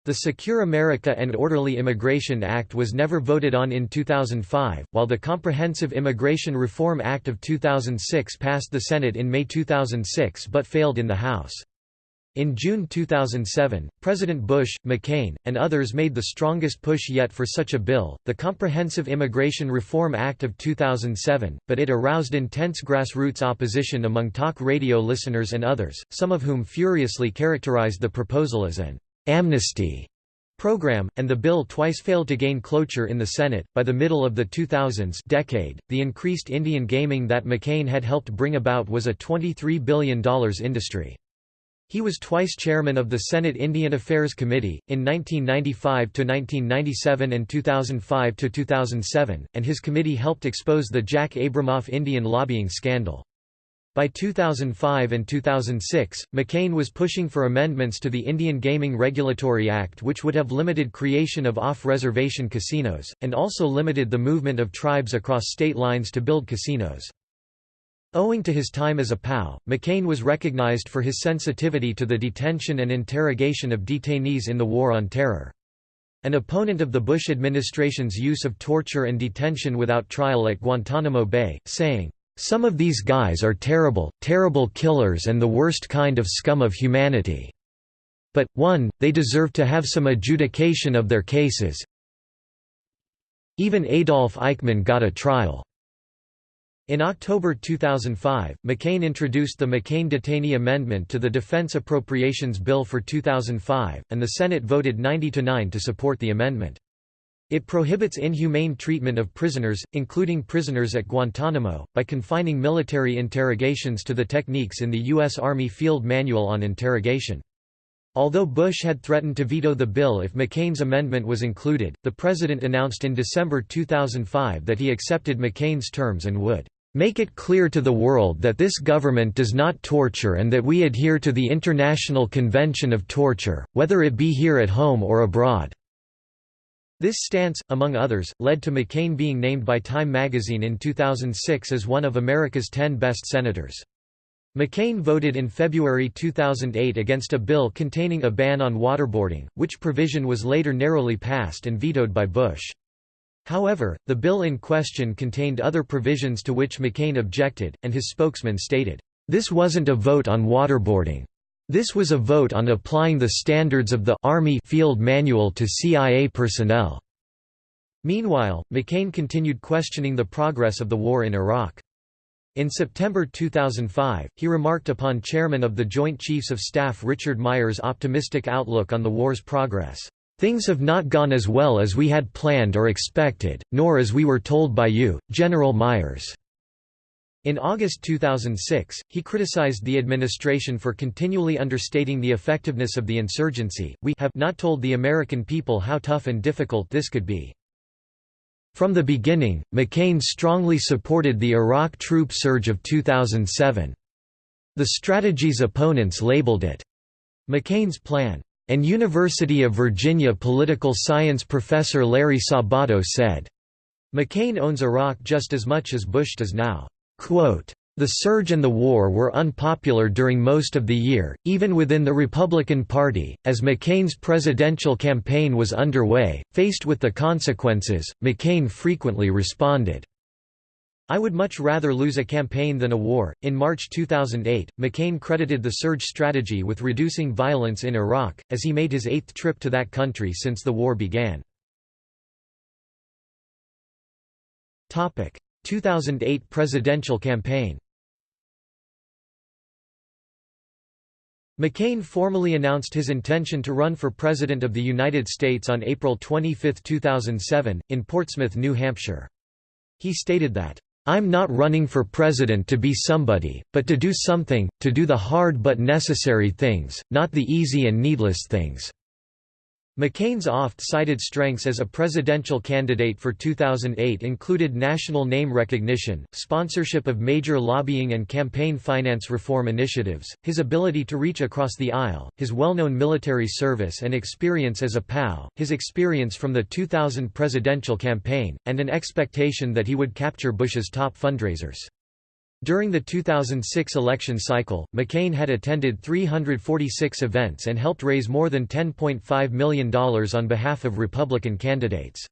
The Secure America and Orderly Immigration Act was never voted on in 2005, while the Comprehensive Immigration Reform Act of 2006 passed the Senate in May 2006 but failed in the House. In June 2007, President Bush, McCain, and others made the strongest push yet for such a bill, the Comprehensive Immigration Reform Act of 2007, but it aroused intense grassroots opposition among talk radio listeners and others, some of whom furiously characterized the proposal as an amnesty program, and the bill twice failed to gain cloture in the Senate. By the middle of the 2000s decade, the increased Indian gaming that McCain had helped bring about was a $23 billion industry. He was twice chairman of the Senate Indian Affairs Committee, in 1995–1997 and 2005–2007, and his committee helped expose the Jack Abramoff Indian lobbying scandal. By 2005 and 2006, McCain was pushing for amendments to the Indian Gaming Regulatory Act which would have limited creation of off-reservation casinos, and also limited the movement of tribes across state lines to build casinos. Owing to his time as a POW, McCain was recognized for his sensitivity to the detention and interrogation of detainees in the War on Terror. An opponent of the Bush administration's use of torture and detention without trial at Guantanamo Bay, saying, some of these guys are terrible, terrible killers and the worst kind of scum of humanity. But, 1, they deserve to have some adjudication of their cases. Even Adolf Eichmann got a trial. In October 2005, McCain introduced the McCain Detainee Amendment to the Defense Appropriations Bill for 2005, and the Senate voted 90–9 to support the amendment. It prohibits inhumane treatment of prisoners, including prisoners at Guantanamo, by confining military interrogations to the techniques in the U.S. Army Field Manual on Interrogation. Although Bush had threatened to veto the bill if McCain's amendment was included, the president announced in December 2005 that he accepted McCain's terms and would make it clear to the world that this government does not torture and that we adhere to the International Convention of Torture, whether it be here at home or abroad." This stance, among others, led to McCain being named by Time magazine in 2006 as one of America's 10 best senators. McCain voted in February 2008 against a bill containing a ban on waterboarding, which provision was later narrowly passed and vetoed by Bush. However, the bill in question contained other provisions to which McCain objected, and his spokesman stated, "...this wasn't a vote on waterboarding. This was a vote on applying the standards of the Army Field Manual to CIA personnel. Meanwhile, McCain continued questioning the progress of the war in Iraq. In September 2005, he remarked upon Chairman of the Joint Chiefs of Staff Richard Myers' optimistic outlook on the war's progress. Things have not gone as well as we had planned or expected, nor as we were told by you, General Myers. In August 2006, he criticized the administration for continually understating the effectiveness of the insurgency. We have not told the American people how tough and difficult this could be. From the beginning, McCain strongly supported the Iraq troop surge of 2007. The strategy's opponents labeled it McCain's plan. And University of Virginia political science professor Larry Sabato said, McCain owns Iraq just as much as Bush does now. Quote, the surge and the war were unpopular during most of the year, even within the Republican Party. As McCain's presidential campaign was underway, faced with the consequences, McCain frequently responded, I would much rather lose a campaign than a war. In March 2008, McCain credited the surge strategy with reducing violence in Iraq, as he made his eighth trip to that country since the war began. 2008 presidential campaign McCain formally announced his intention to run for President of the United States on April 25, 2007, in Portsmouth, New Hampshire. He stated that, "...I'm not running for president to be somebody, but to do something, to do the hard but necessary things, not the easy and needless things." McCain's oft-cited strengths as a presidential candidate for 2008 included national name recognition, sponsorship of major lobbying and campaign finance reform initiatives, his ability to reach across the aisle, his well-known military service and experience as a POW, his experience from the 2000 presidential campaign, and an expectation that he would capture Bush's top fundraisers. During the 2006 election cycle, McCain had attended 346 events and helped raise more than $10.5 million on behalf of Republican candidates.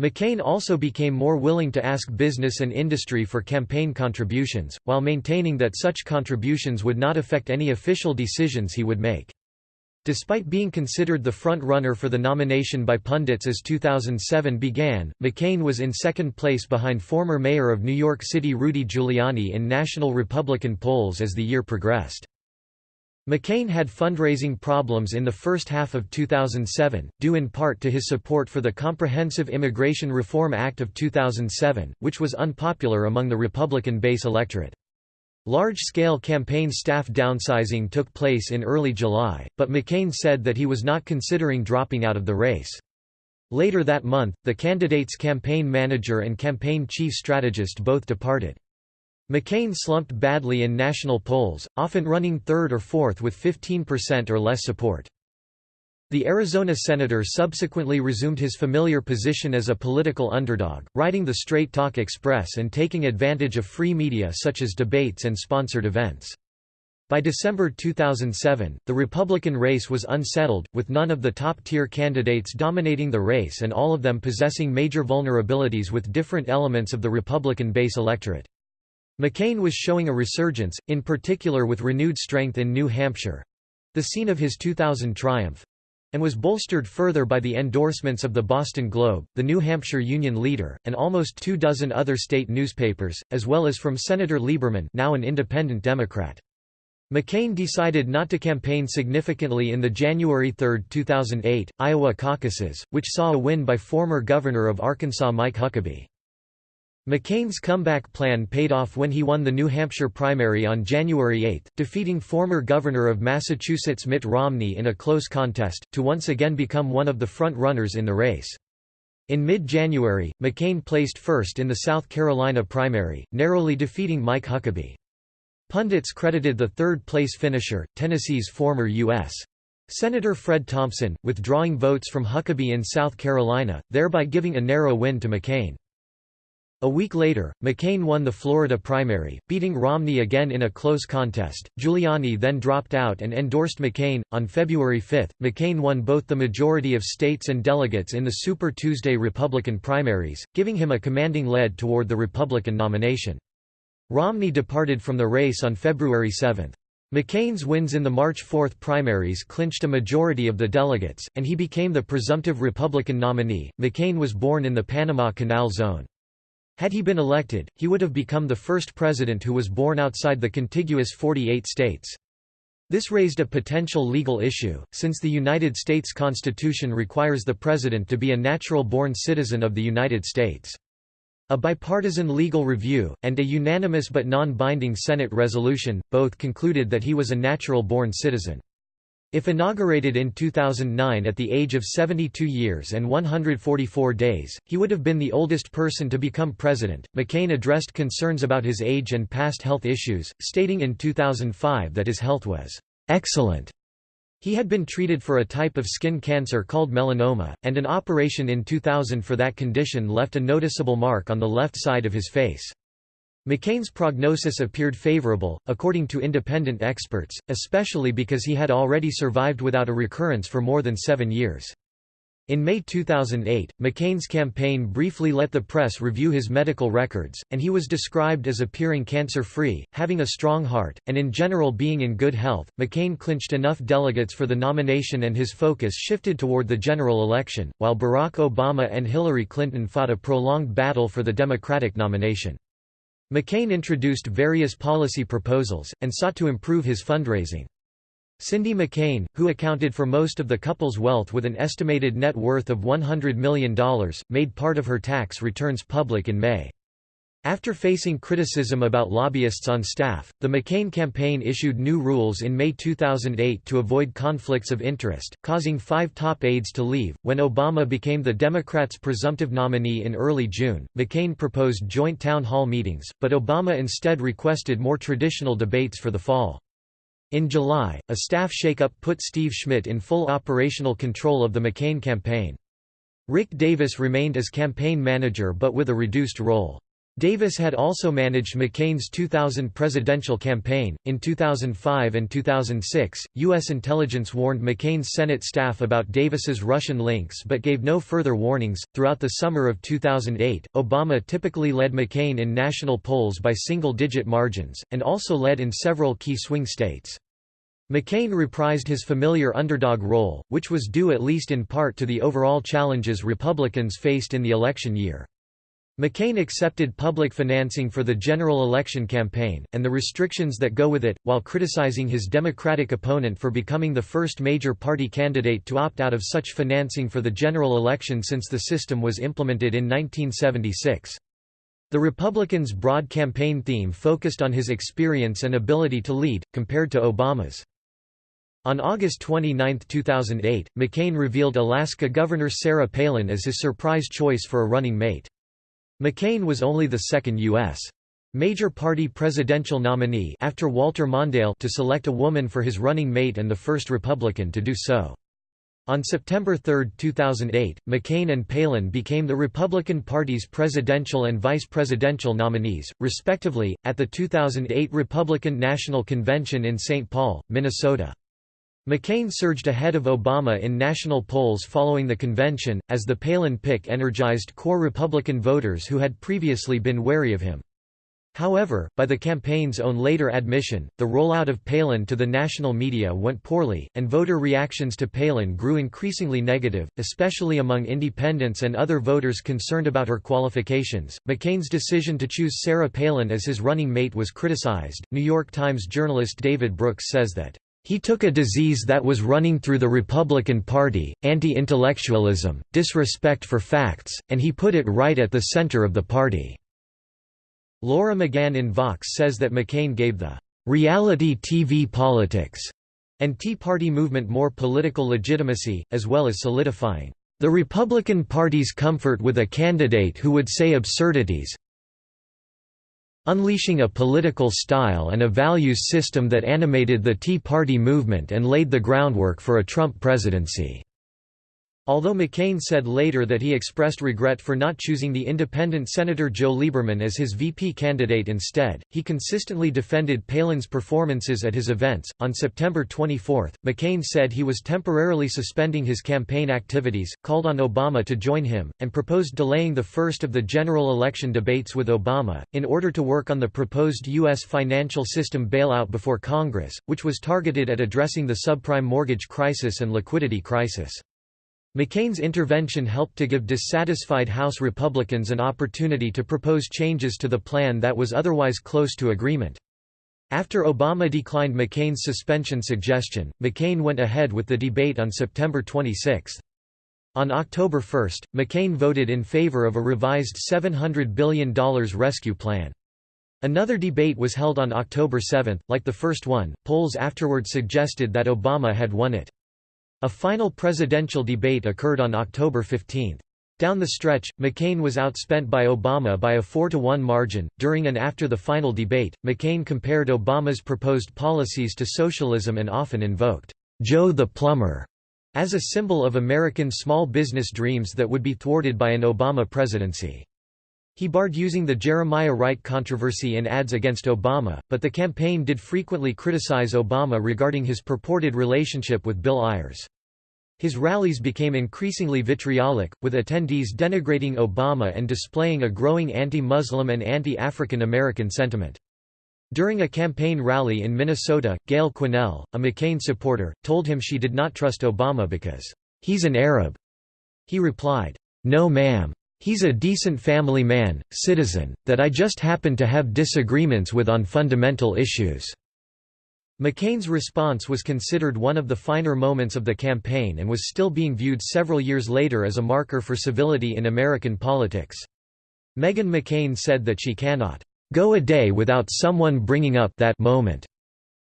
McCain also became more willing to ask business and industry for campaign contributions, while maintaining that such contributions would not affect any official decisions he would make. Despite being considered the front-runner for the nomination by pundits as 2007 began, McCain was in second place behind former mayor of New York City Rudy Giuliani in national Republican polls as the year progressed. McCain had fundraising problems in the first half of 2007, due in part to his support for the Comprehensive Immigration Reform Act of 2007, which was unpopular among the Republican base electorate. Large-scale campaign staff downsizing took place in early July, but McCain said that he was not considering dropping out of the race. Later that month, the candidate's campaign manager and campaign chief strategist both departed. McCain slumped badly in national polls, often running third or fourth with 15% or less support. The Arizona senator subsequently resumed his familiar position as a political underdog, riding the Straight Talk Express and taking advantage of free media such as debates and sponsored events. By December 2007, the Republican race was unsettled, with none of the top-tier candidates dominating the race and all of them possessing major vulnerabilities with different elements of the Republican base electorate. McCain was showing a resurgence, in particular with renewed strength in New Hampshire—the scene of his 2000 triumph, and was bolstered further by the endorsements of the Boston Globe, the New Hampshire Union Leader, and almost two dozen other state newspapers, as well as from Senator Lieberman now an independent Democrat. McCain decided not to campaign significantly in the January 3, 2008, Iowa caucuses, which saw a win by former Governor of Arkansas Mike Huckabee. McCain's comeback plan paid off when he won the New Hampshire primary on January 8, defeating former Governor of Massachusetts Mitt Romney in a close contest, to once again become one of the front-runners in the race. In mid-January, McCain placed first in the South Carolina primary, narrowly defeating Mike Huckabee. Pundits credited the third-place finisher, Tennessee's former U.S. Senator Fred Thompson, withdrawing votes from Huckabee in South Carolina, thereby giving a narrow win to McCain. A week later, McCain won the Florida primary, beating Romney again in a close contest. Giuliani then dropped out and endorsed McCain. On February 5, McCain won both the majority of states and delegates in the Super Tuesday Republican primaries, giving him a commanding lead toward the Republican nomination. Romney departed from the race on February 7. McCain's wins in the March 4 primaries clinched a majority of the delegates, and he became the presumptive Republican nominee. McCain was born in the Panama Canal Zone. Had he been elected, he would have become the first president who was born outside the contiguous 48 states. This raised a potential legal issue, since the United States Constitution requires the president to be a natural-born citizen of the United States. A bipartisan legal review, and a unanimous but non-binding Senate resolution, both concluded that he was a natural-born citizen. If inaugurated in 2009 at the age of 72 years and 144 days, he would have been the oldest person to become president. McCain addressed concerns about his age and past health issues, stating in 2005 that his health was excellent. He had been treated for a type of skin cancer called melanoma, and an operation in 2000 for that condition left a noticeable mark on the left side of his face. McCain's prognosis appeared favorable, according to independent experts, especially because he had already survived without a recurrence for more than seven years. In May 2008, McCain's campaign briefly let the press review his medical records, and he was described as appearing cancer-free, having a strong heart, and in general being in good health. McCain clinched enough delegates for the nomination and his focus shifted toward the general election, while Barack Obama and Hillary Clinton fought a prolonged battle for the Democratic nomination. McCain introduced various policy proposals, and sought to improve his fundraising. Cindy McCain, who accounted for most of the couple's wealth with an estimated net worth of $100 million, made part of her tax returns public in May. After facing criticism about lobbyists on staff, the McCain campaign issued new rules in May 2008 to avoid conflicts of interest, causing five top aides to leave. When Obama became the Democrats' presumptive nominee in early June, McCain proposed joint town hall meetings, but Obama instead requested more traditional debates for the fall. In July, a staff shakeup put Steve Schmidt in full operational control of the McCain campaign. Rick Davis remained as campaign manager but with a reduced role. Davis had also managed McCain's 2000 presidential campaign. In 2005 and 2006, U.S. intelligence warned McCain's Senate staff about Davis's Russian links but gave no further warnings. Throughout the summer of 2008, Obama typically led McCain in national polls by single digit margins, and also led in several key swing states. McCain reprised his familiar underdog role, which was due at least in part to the overall challenges Republicans faced in the election year. McCain accepted public financing for the general election campaign, and the restrictions that go with it, while criticizing his Democratic opponent for becoming the first major party candidate to opt out of such financing for the general election since the system was implemented in 1976. The Republicans' broad campaign theme focused on his experience and ability to lead, compared to Obama's. On August 29, 2008, McCain revealed Alaska Governor Sarah Palin as his surprise choice for a running mate. McCain was only the second U.S. major party presidential nominee after Walter Mondale to select a woman for his running mate and the first Republican to do so. On September 3, 2008, McCain and Palin became the Republican Party's presidential and vice presidential nominees, respectively, at the 2008 Republican National Convention in St. Paul, Minnesota. McCain surged ahead of Obama in national polls following the convention, as the Palin pick energized core Republican voters who had previously been wary of him. However, by the campaign's own later admission, the rollout of Palin to the national media went poorly, and voter reactions to Palin grew increasingly negative, especially among independents and other voters concerned about her qualifications. McCain's decision to choose Sarah Palin as his running mate was criticized. New York Times journalist David Brooks says that he took a disease that was running through the Republican Party, anti-intellectualism, disrespect for facts, and he put it right at the center of the party." Laura McGann in Vox says that McCain gave the "...reality TV politics," and Tea Party movement more political legitimacy, as well as solidifying the Republican Party's comfort with a candidate who would say absurdities, unleashing a political style and a values system that animated the Tea Party movement and laid the groundwork for a Trump presidency. Although McCain said later that he expressed regret for not choosing the independent Senator Joe Lieberman as his VP candidate instead, he consistently defended Palin's performances at his events. On September 24, McCain said he was temporarily suspending his campaign activities, called on Obama to join him, and proposed delaying the first of the general election debates with Obama, in order to work on the proposed U.S. financial system bailout before Congress, which was targeted at addressing the subprime mortgage crisis and liquidity crisis. McCain's intervention helped to give dissatisfied House Republicans an opportunity to propose changes to the plan that was otherwise close to agreement. After Obama declined McCain's suspension suggestion, McCain went ahead with the debate on September 26. On October 1, McCain voted in favor of a revised $700 billion rescue plan. Another debate was held on October 7. Like the first one, polls afterward suggested that Obama had won it. A final presidential debate occurred on October 15. Down the stretch, McCain was outspent by Obama by a 4 to 1 margin. During and after the final debate, McCain compared Obama's proposed policies to socialism and often invoked, Joe the Plumber, as a symbol of American small business dreams that would be thwarted by an Obama presidency. He barred using the Jeremiah Wright controversy in ads against Obama, but the campaign did frequently criticize Obama regarding his purported relationship with Bill Ayers. His rallies became increasingly vitriolic, with attendees denigrating Obama and displaying a growing anti-Muslim and anti-African American sentiment. During a campaign rally in Minnesota, Gayle Quinnell, a McCain supporter, told him she did not trust Obama because, "'He's an Arab." He replied, "'No ma'am. He's a decent family man, citizen, that I just happen to have disagreements with on fundamental issues." McCain's response was considered one of the finer moments of the campaign and was still being viewed several years later as a marker for civility in American politics. Meghan McCain said that she cannot go a day without someone bringing up that moment,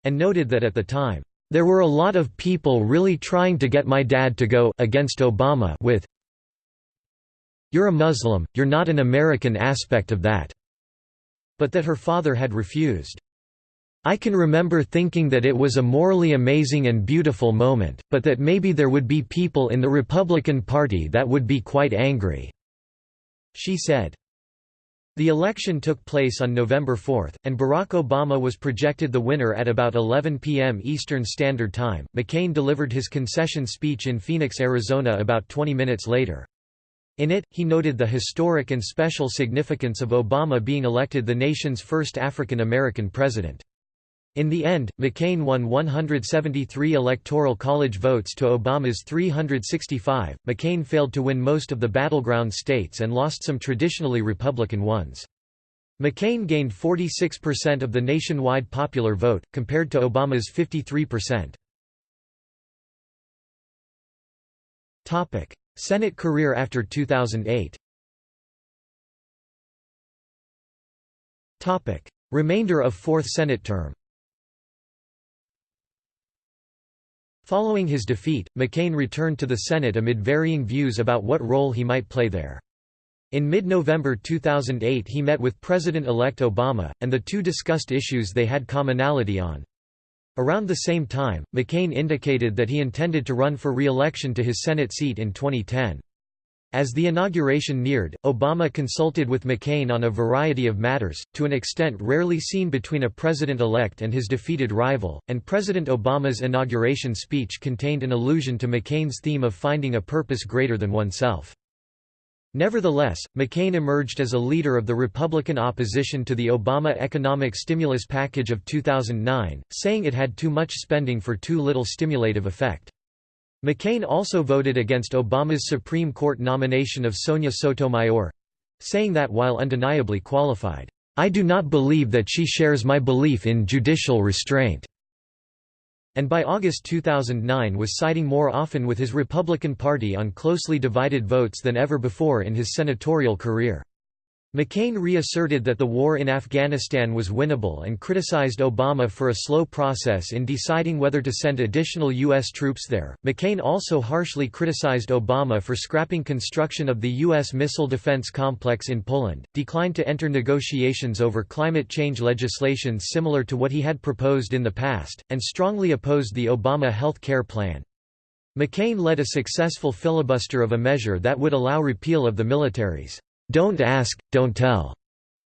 and noted that at the time, there were a lot of people really trying to get my dad to go against Obama with You're a Muslim, you're not an American aspect of that, but that her father had refused. I can remember thinking that it was a morally amazing and beautiful moment, but that maybe there would be people in the Republican Party that would be quite angry." She said. The election took place on November 4, and Barack Obama was projected the winner at about 11 p.m. Eastern Standard Time. McCain delivered his concession speech in Phoenix, Arizona about 20 minutes later. In it, he noted the historic and special significance of Obama being elected the nation's first African American president. In the end, McCain won 173 Electoral College votes to Obama's 365. McCain failed to win most of the battleground states and lost some traditionally Republican ones. McCain gained 46% of the nationwide popular vote, compared to Obama's 53%. Senate career after 2008 Topic. Remainder of Fourth Senate term Following his defeat, McCain returned to the Senate amid varying views about what role he might play there. In mid-November 2008 he met with President-elect Obama, and the two discussed issues they had commonality on. Around the same time, McCain indicated that he intended to run for re-election to his Senate seat in 2010. As the inauguration neared, Obama consulted with McCain on a variety of matters, to an extent rarely seen between a president-elect and his defeated rival, and President Obama's inauguration speech contained an allusion to McCain's theme of finding a purpose greater than oneself. Nevertheless, McCain emerged as a leader of the Republican opposition to the Obama economic stimulus package of 2009, saying it had too much spending for too little stimulative effect. McCain also voted against Obama's Supreme Court nomination of Sonia Sotomayor—saying that while undeniably qualified, "...I do not believe that she shares my belief in judicial restraint." And by August 2009 was siding more often with his Republican Party on closely divided votes than ever before in his senatorial career. McCain reasserted that the war in Afghanistan was winnable and criticized Obama for a slow process in deciding whether to send additional U.S. troops there. McCain also harshly criticized Obama for scrapping construction of the U.S. missile defense complex in Poland, declined to enter negotiations over climate change legislation similar to what he had proposed in the past, and strongly opposed the Obama health care plan. McCain led a successful filibuster of a measure that would allow repeal of the military's don't ask, don't tell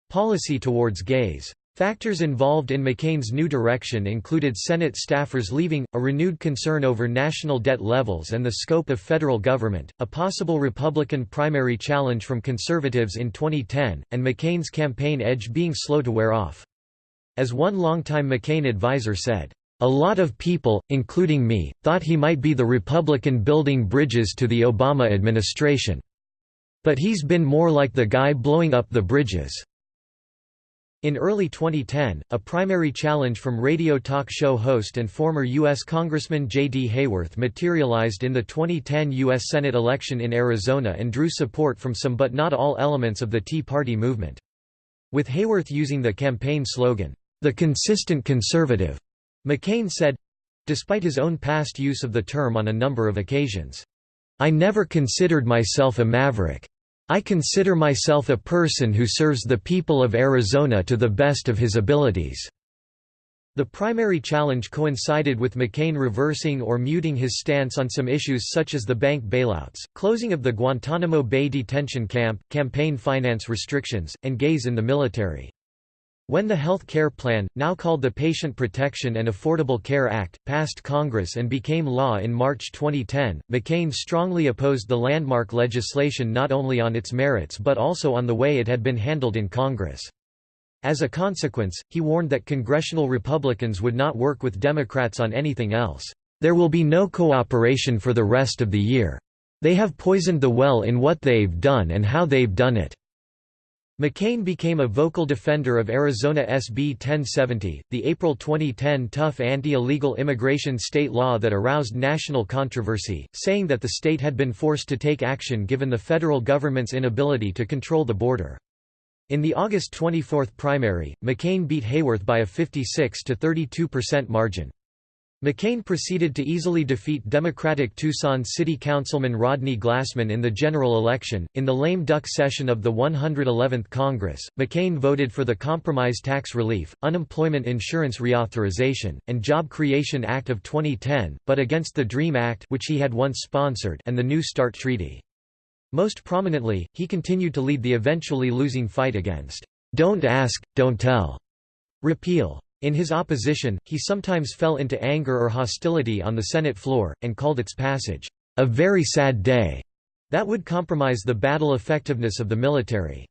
policy towards gays. Factors involved in McCain's new direction included Senate staffers leaving, a renewed concern over national debt levels and the scope of federal government, a possible Republican primary challenge from conservatives in 2010, and McCain's campaign edge being slow to wear off. As one longtime McCain advisor said, "...a lot of people, including me, thought he might be the Republican building bridges to the Obama administration." But he's been more like the guy blowing up the bridges." In early 2010, a primary challenge from radio talk show host and former U.S. Congressman J.D. Hayworth materialized in the 2010 U.S. Senate election in Arizona and drew support from some but not all elements of the Tea Party movement. With Hayworth using the campaign slogan, "'The Consistent Conservative'", McCain said—despite his own past use of the term on a number of occasions, "'I never considered myself a maverick. I consider myself a person who serves the people of Arizona to the best of his abilities." The primary challenge coincided with McCain reversing or muting his stance on some issues such as the bank bailouts, closing of the Guantanamo Bay detention camp, campaign finance restrictions, and gays in the military. When the Health Care Plan, now called the Patient Protection and Affordable Care Act, passed Congress and became law in March 2010, McCain strongly opposed the landmark legislation not only on its merits but also on the way it had been handled in Congress. As a consequence, he warned that congressional Republicans would not work with Democrats on anything else. There will be no cooperation for the rest of the year. They have poisoned the well in what they've done and how they've done it. McCain became a vocal defender of Arizona SB 1070, the April 2010 tough anti-illegal immigration state law that aroused national controversy, saying that the state had been forced to take action given the federal government's inability to control the border. In the August 24 primary, McCain beat Hayworth by a 56 to 32% margin. McCain proceeded to easily defeat Democratic Tucson City Councilman Rodney Glassman in the general election. In the lame duck session of the 111th Congress, McCain voted for the Compromise Tax Relief, Unemployment Insurance Reauthorization, and Job Creation Act of 2010, but against the DREAM Act which he had once sponsored and the New START Treaty. Most prominently, he continued to lead the eventually losing fight against "'Don't Ask, Don't Tell' repeal. In his opposition, he sometimes fell into anger or hostility on the Senate floor, and called its passage, "...a very sad day." That would compromise the battle effectiveness of the military.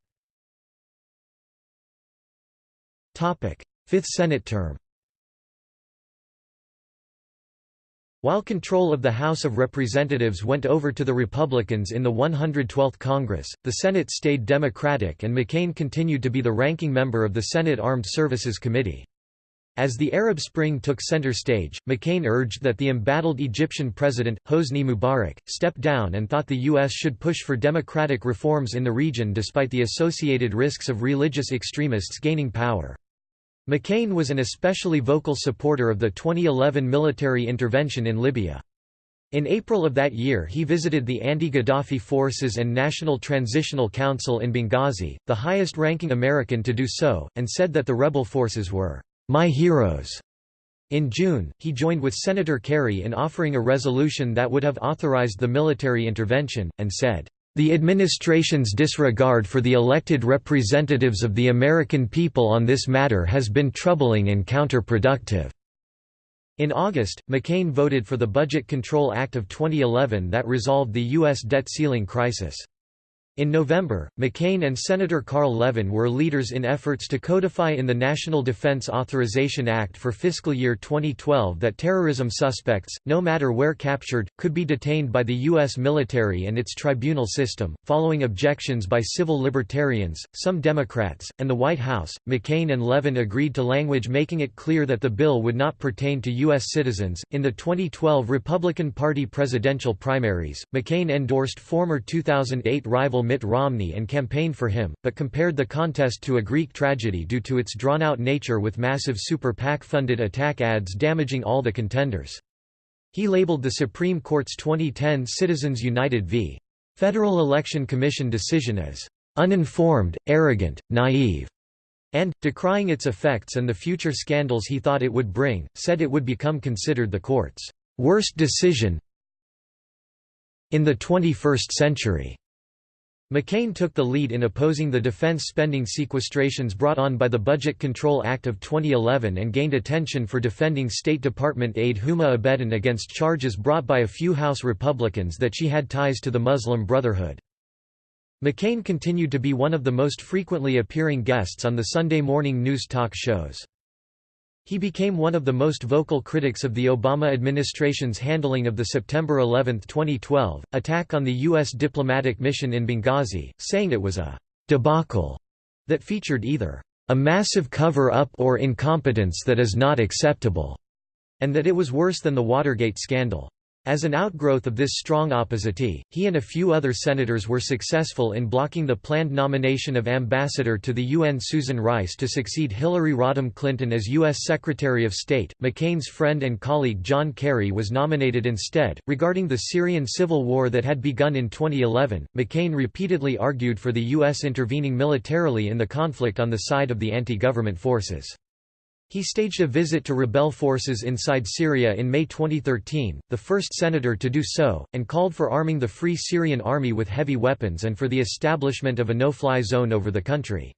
Fifth Senate term While control of the House of Representatives went over to the Republicans in the 112th Congress, the Senate stayed Democratic and McCain continued to be the ranking member of the Senate Armed Services Committee. As the Arab Spring took center stage, McCain urged that the embattled Egyptian president, Hosni Mubarak, step down and thought the U.S. should push for democratic reforms in the region despite the associated risks of religious extremists gaining power. McCain was an especially vocal supporter of the 2011 military intervention in Libya. In April of that year he visited the anti-Gaddafi forces and National Transitional Council in Benghazi, the highest-ranking American to do so, and said that the rebel forces were my Heroes. In June, he joined with Senator Kerry in offering a resolution that would have authorized the military intervention, and said, "...the administration's disregard for the elected representatives of the American people on this matter has been troubling and counterproductive." In August, McCain voted for the Budget Control Act of 2011 that resolved the U.S. debt ceiling crisis. In November, McCain and Senator Carl Levin were leaders in efforts to codify in the National Defense Authorization Act for fiscal year 2012 that terrorism suspects, no matter where captured, could be detained by the U.S. military and its tribunal system. Following objections by civil libertarians, some Democrats, and the White House, McCain and Levin agreed to language making it clear that the bill would not pertain to U.S. citizens. In the 2012 Republican Party presidential primaries, McCain endorsed former 2008 rival Mitt Romney and campaigned for him, but compared the contest to a Greek tragedy due to its drawn-out nature with massive super PAC-funded attack ads damaging all the contenders. He labeled the Supreme Court's 2010 Citizens United v. Federal Election Commission decision as uninformed, arrogant, naive, and, decrying its effects and the future scandals he thought it would bring, said it would become considered the court's worst decision in the 21st century. McCain took the lead in opposing the defense spending sequestrations brought on by the Budget Control Act of 2011 and gained attention for defending State Department aide Huma Abedin against charges brought by a few House Republicans that she had ties to the Muslim Brotherhood. McCain continued to be one of the most frequently appearing guests on the Sunday morning news talk shows. He became one of the most vocal critics of the Obama administration's handling of the September 11, 2012, attack on the U.S. diplomatic mission in Benghazi, saying it was a «debacle» that featured either «a massive cover-up or incompetence that is not acceptable», and that it was worse than the Watergate scandal. As an outgrowth of this strong opposite, he and a few other senators were successful in blocking the planned nomination of Ambassador to the UN Susan Rice to succeed Hillary Rodham Clinton as U.S. Secretary of State. McCain's friend and colleague John Kerry was nominated instead. Regarding the Syrian civil war that had begun in 2011, McCain repeatedly argued for the U.S. intervening militarily in the conflict on the side of the anti government forces. He staged a visit to rebel forces inside Syria in May 2013, the first senator to do so, and called for arming the Free Syrian Army with heavy weapons and for the establishment of a no-fly zone over the country.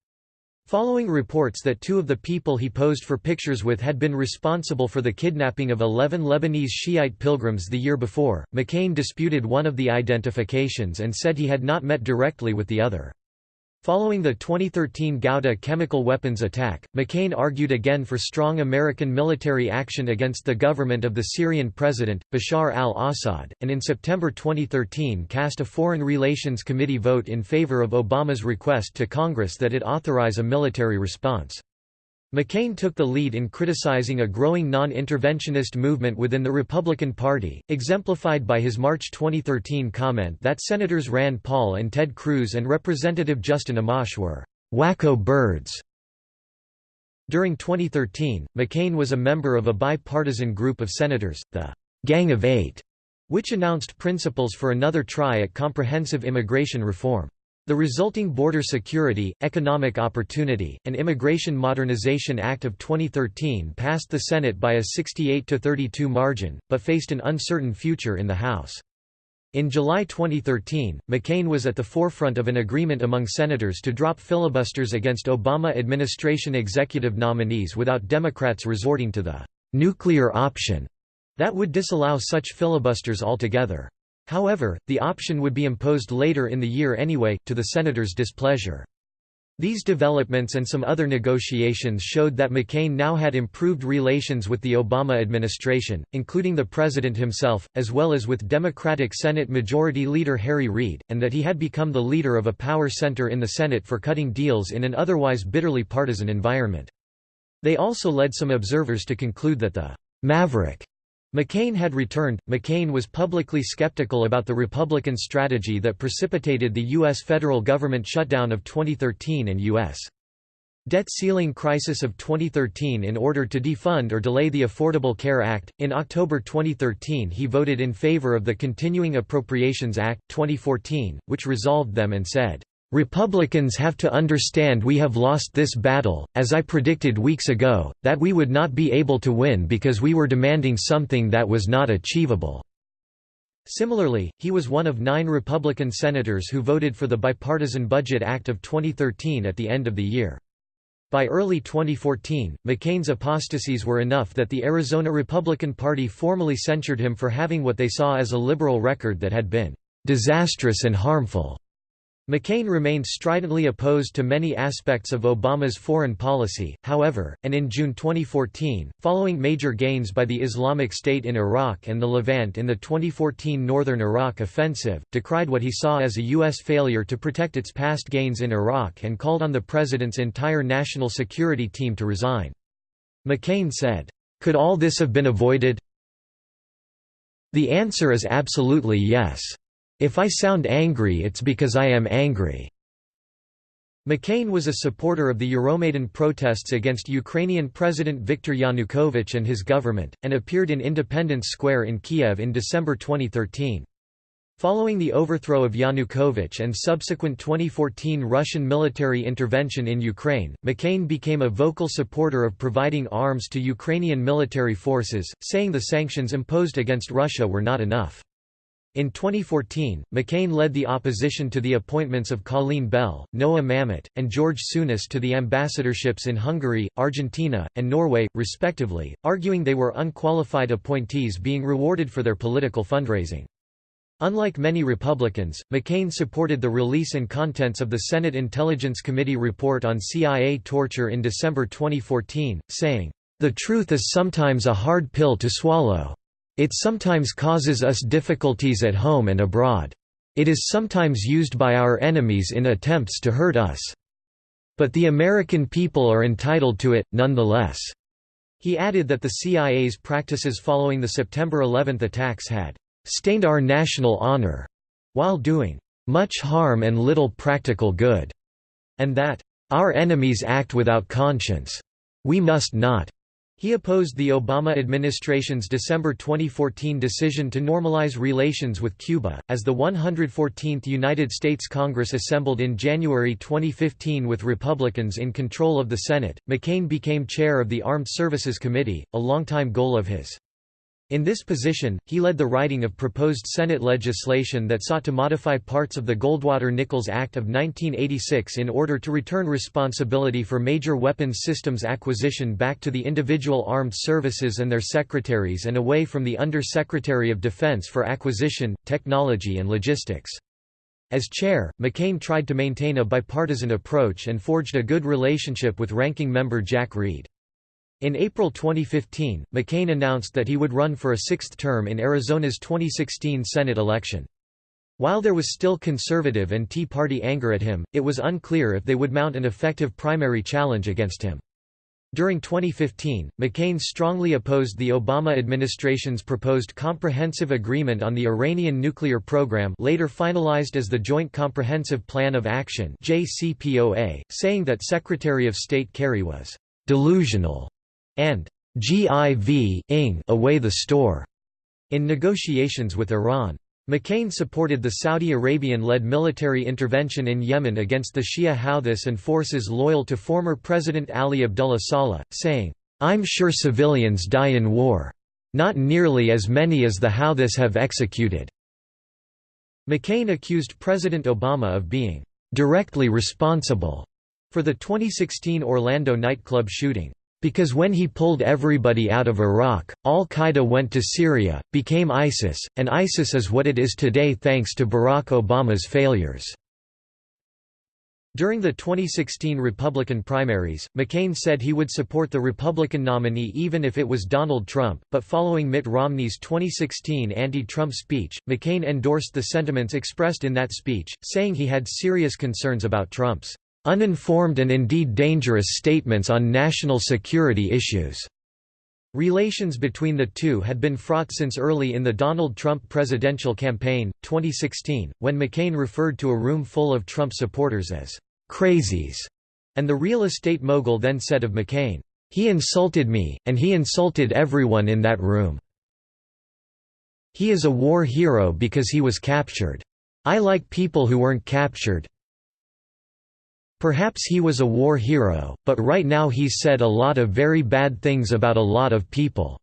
Following reports that two of the people he posed for pictures with had been responsible for the kidnapping of 11 Lebanese Shiite pilgrims the year before, McCain disputed one of the identifications and said he had not met directly with the other. Following the 2013 Ghouta chemical weapons attack, McCain argued again for strong American military action against the government of the Syrian president, Bashar al-Assad, and in September 2013 cast a Foreign Relations Committee vote in favor of Obama's request to Congress that it authorize a military response. McCain took the lead in criticizing a growing non-interventionist movement within the Republican Party, exemplified by his March 2013 comment that Senators Rand Paul and Ted Cruz and Representative Justin Amash were «wacko birds». During 2013, McCain was a member of a bipartisan group of senators, the «Gang of Eight, which announced principles for another try at comprehensive immigration reform. The resulting Border Security, Economic Opportunity, and Immigration Modernization Act of 2013 passed the Senate by a 68–32 margin, but faced an uncertain future in the House. In July 2013, McCain was at the forefront of an agreement among senators to drop filibusters against Obama administration executive nominees without Democrats resorting to the «nuclear option» that would disallow such filibusters altogether. However, the option would be imposed later in the year anyway, to the senators' displeasure. These developments and some other negotiations showed that McCain now had improved relations with the Obama administration, including the president himself, as well as with Democratic Senate Majority Leader Harry Reid, and that he had become the leader of a power center in the Senate for cutting deals in an otherwise bitterly partisan environment. They also led some observers to conclude that the «maverick» McCain had returned. McCain was publicly skeptical about the Republican strategy that precipitated the U.S. federal government shutdown of 2013 and U.S. debt ceiling crisis of 2013 in order to defund or delay the Affordable Care Act. In October 2013, he voted in favor of the Continuing Appropriations Act 2014, which resolved them and said, Republicans have to understand we have lost this battle, as I predicted weeks ago, that we would not be able to win because we were demanding something that was not achievable." Similarly, he was one of nine Republican senators who voted for the Bipartisan Budget Act of 2013 at the end of the year. By early 2014, McCain's apostasies were enough that the Arizona Republican Party formally censured him for having what they saw as a liberal record that had been "...disastrous and harmful." McCain remained stridently opposed to many aspects of Obama's foreign policy, however, and in June 2014, following major gains by the Islamic State in Iraq and the Levant in the 2014 Northern Iraq offensive, decried what he saw as a U.S. failure to protect its past gains in Iraq and called on the president's entire national security team to resign. McCain said, "'Could all this have been avoided? The answer is absolutely yes. If I sound angry it's because I am angry." McCain was a supporter of the Euromaidan protests against Ukrainian President Viktor Yanukovych and his government, and appeared in Independence Square in Kiev in December 2013. Following the overthrow of Yanukovych and subsequent 2014 Russian military intervention in Ukraine, McCain became a vocal supporter of providing arms to Ukrainian military forces, saying the sanctions imposed against Russia were not enough. In 2014, McCain led the opposition to the appointments of Colleen Bell, Noah Mamet, and George Tsunis to the ambassadorships in Hungary, Argentina, and Norway, respectively, arguing they were unqualified appointees being rewarded for their political fundraising. Unlike many Republicans, McCain supported the release and contents of the Senate Intelligence Committee report on CIA torture in December 2014, saying, "...the truth is sometimes a hard pill to swallow." It sometimes causes us difficulties at home and abroad. It is sometimes used by our enemies in attempts to hurt us. But the American people are entitled to it, nonetheless." He added that the CIA's practices following the September 11 attacks had "...stained our national honor," while doing "...much harm and little practical good," and that "...our enemies act without conscience. We must not." He opposed the Obama administration's December 2014 decision to normalize relations with Cuba. As the 114th United States Congress assembled in January 2015 with Republicans in control of the Senate, McCain became chair of the Armed Services Committee, a longtime goal of his. In this position, he led the writing of proposed Senate legislation that sought to modify parts of the Goldwater-Nichols Act of 1986 in order to return responsibility for major weapons systems acquisition back to the individual armed services and their secretaries and away from the Under-Secretary of Defense for Acquisition, Technology and Logistics. As chair, McCain tried to maintain a bipartisan approach and forged a good relationship with ranking member Jack Reed. In April 2015, McCain announced that he would run for a sixth term in Arizona's 2016 Senate election. While there was still conservative and Tea Party anger at him, it was unclear if they would mount an effective primary challenge against him. During 2015, McCain strongly opposed the Obama administration's proposed Comprehensive Agreement on the Iranian Nuclear Program later finalized as the Joint Comprehensive Plan of Action JCPOA, saying that Secretary of State Kerry was «delusional» and «GIV away the store» in negotiations with Iran. McCain supported the Saudi Arabian-led military intervention in Yemen against the Shia Houthis and forces loyal to former President Ali Abdullah Saleh, saying, "'I'm sure civilians die in war. Not nearly as many as the Houthis have executed." McCain accused President Obama of being "'directly responsible' for the 2016 Orlando nightclub shooting. Because when he pulled everybody out of Iraq, al-Qaeda went to Syria, became ISIS, and ISIS is what it is today thanks to Barack Obama's failures." During the 2016 Republican primaries, McCain said he would support the Republican nominee even if it was Donald Trump, but following Mitt Romney's 2016 anti-Trump speech, McCain endorsed the sentiments expressed in that speech, saying he had serious concerns about Trump's uninformed and indeed dangerous statements on national security issues. Relations between the two had been fraught since early in the Donald Trump presidential campaign, 2016, when McCain referred to a room full of Trump supporters as crazies, and the real estate mogul then said of McCain, "He insulted me, and he insulted everyone in that room. He is a war hero because he was captured. I like people who weren't captured, Perhaps he was a war hero, but right now he's said a lot of very bad things about a lot of people."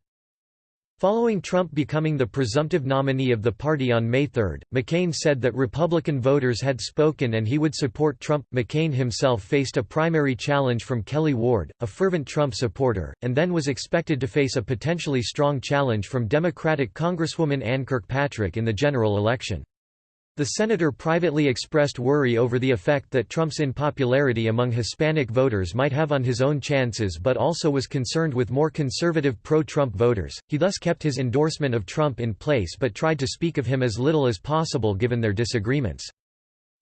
Following Trump becoming the presumptive nominee of the party on May 3, McCain said that Republican voters had spoken and he would support Trump. McCain himself faced a primary challenge from Kelly Ward, a fervent Trump supporter, and then was expected to face a potentially strong challenge from Democratic Congresswoman Ann Kirkpatrick in the general election. The senator privately expressed worry over the effect that Trump's unpopularity among Hispanic voters might have on his own chances but also was concerned with more conservative pro-Trump voters. He thus kept his endorsement of Trump in place but tried to speak of him as little as possible given their disagreements.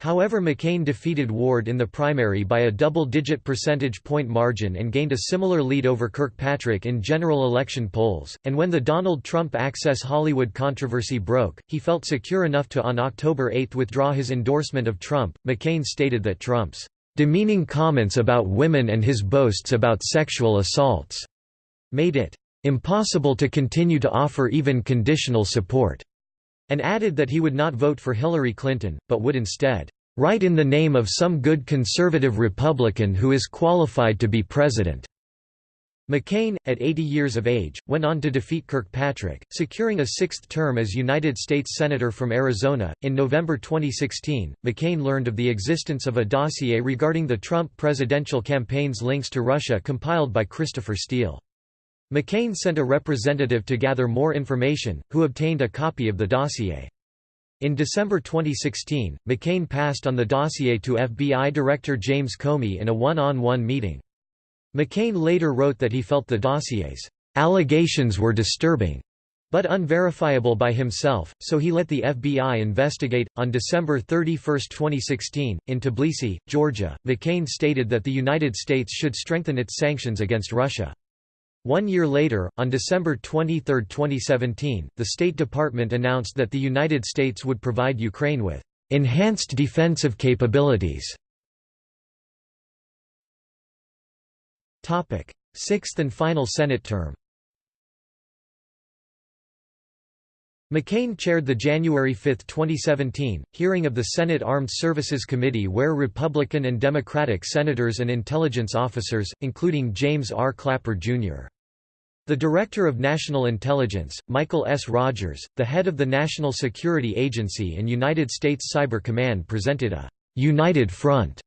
However McCain defeated Ward in the primary by a double-digit percentage point margin and gained a similar lead over Kirkpatrick in general election polls, and when the Donald Trump Access Hollywood controversy broke, he felt secure enough to on October 8 withdraw his endorsement of Trump. McCain stated that Trump's demeaning comments about women and his boasts about sexual assaults made it impossible to continue to offer even conditional support and added that he would not vote for Hillary Clinton, but would instead, "...write in the name of some good conservative Republican who is qualified to be president." McCain, at 80 years of age, went on to defeat Kirkpatrick, securing a sixth term as United States Senator from Arizona. In November 2016, McCain learned of the existence of a dossier regarding the Trump presidential campaign's links to Russia compiled by Christopher Steele. McCain sent a representative to gather more information, who obtained a copy of the dossier. In December 2016, McCain passed on the dossier to FBI Director James Comey in a one-on-one -on -one meeting. McCain later wrote that he felt the dossier's allegations were disturbing, but unverifiable by himself, so he let the FBI investigate. On December 31, 2016, in Tbilisi, Georgia, McCain stated that the United States should strengthen its sanctions against Russia. One year later, on December 23, 2017, the State Department announced that the United States would provide Ukraine with enhanced defensive capabilities. Sixth and final Senate term McCain chaired the January 5, 2017, hearing of the Senate Armed Services Committee where Republican and Democratic senators and intelligence officers, including James R. Clapper, Jr. The Director of National Intelligence, Michael S. Rogers, the head of the National Security Agency and United States Cyber Command presented a «united front»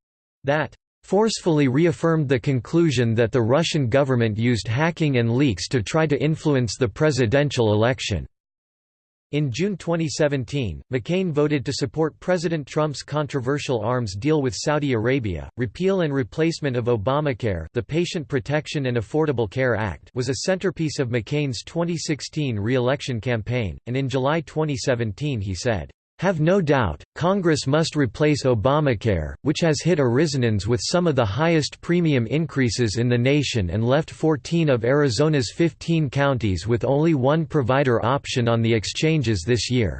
that forcefully reaffirmed the conclusion that the Russian government used hacking and leaks to try to influence the presidential election. In June 2017, McCain voted to support President Trump's controversial arms deal with Saudi Arabia. Repeal and replacement of Obamacare, the Patient Protection and Affordable Care Act, was a centerpiece of McCain's 2016 re-election campaign, and in July 2017 he said, have no doubt, Congress must replace Obamacare, which has hit Arizonans with some of the highest premium increases in the nation and left 14 of Arizona's 15 counties with only one provider option on the exchanges this year.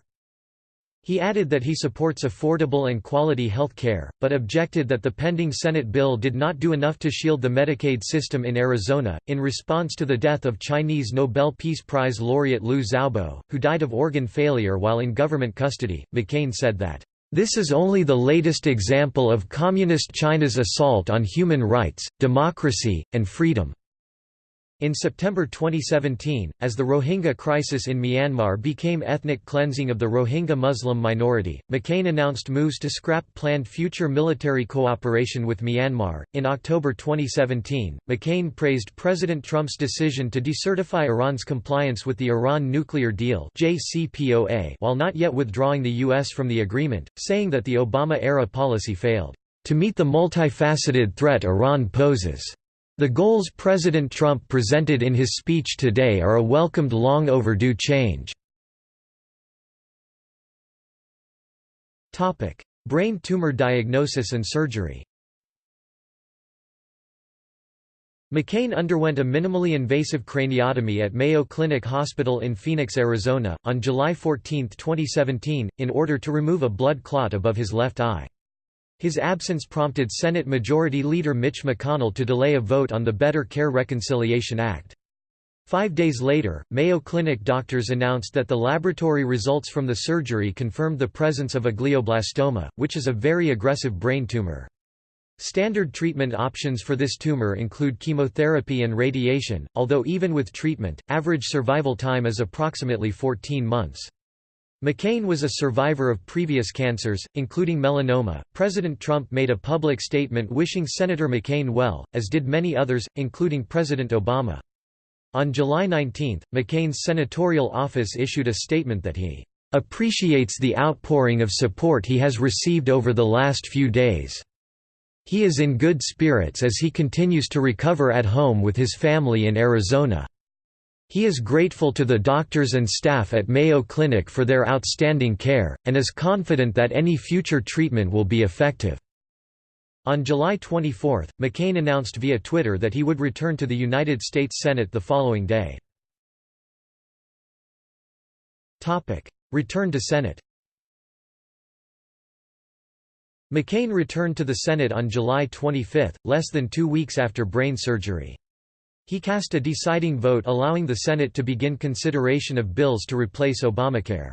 He added that he supports affordable and quality health care, but objected that the pending Senate bill did not do enough to shield the Medicaid system in Arizona. In response to the death of Chinese Nobel Peace Prize laureate Liu Xiaobo, who died of organ failure while in government custody, McCain said that, This is only the latest example of Communist China's assault on human rights, democracy, and freedom. In September 2017, as the Rohingya crisis in Myanmar became ethnic cleansing of the Rohingya Muslim minority, McCain announced moves to scrap planned future military cooperation with Myanmar. In October 2017, McCain praised President Trump's decision to decertify Iran's compliance with the Iran nuclear deal (JCPOA) while not yet withdrawing the US from the agreement, saying that the Obama-era policy failed to meet the multifaceted threat Iran poses. The goals President Trump presented in his speech today are a welcomed long overdue change. Brain tumor diagnosis and surgery McCain underwent a minimally invasive craniotomy at Mayo Clinic Hospital in Phoenix, Arizona, on July 14, 2017, in order to remove a blood clot above his left eye. His absence prompted Senate Majority Leader Mitch McConnell to delay a vote on the Better Care Reconciliation Act. Five days later, Mayo Clinic doctors announced that the laboratory results from the surgery confirmed the presence of a glioblastoma, which is a very aggressive brain tumor. Standard treatment options for this tumor include chemotherapy and radiation, although even with treatment, average survival time is approximately 14 months. McCain was a survivor of previous cancers, including melanoma. President Trump made a public statement wishing Senator McCain well, as did many others, including President Obama. On July 19, McCain's senatorial office issued a statement that he appreciates the outpouring of support he has received over the last few days. He is in good spirits as he continues to recover at home with his family in Arizona. He is grateful to the doctors and staff at Mayo Clinic for their outstanding care, and is confident that any future treatment will be effective. On July 24, McCain announced via Twitter that he would return to the United States Senate the following day. Return to Senate McCain returned to the Senate on July 25, less than two weeks after brain surgery. He cast a deciding vote allowing the Senate to begin consideration of bills to replace Obamacare.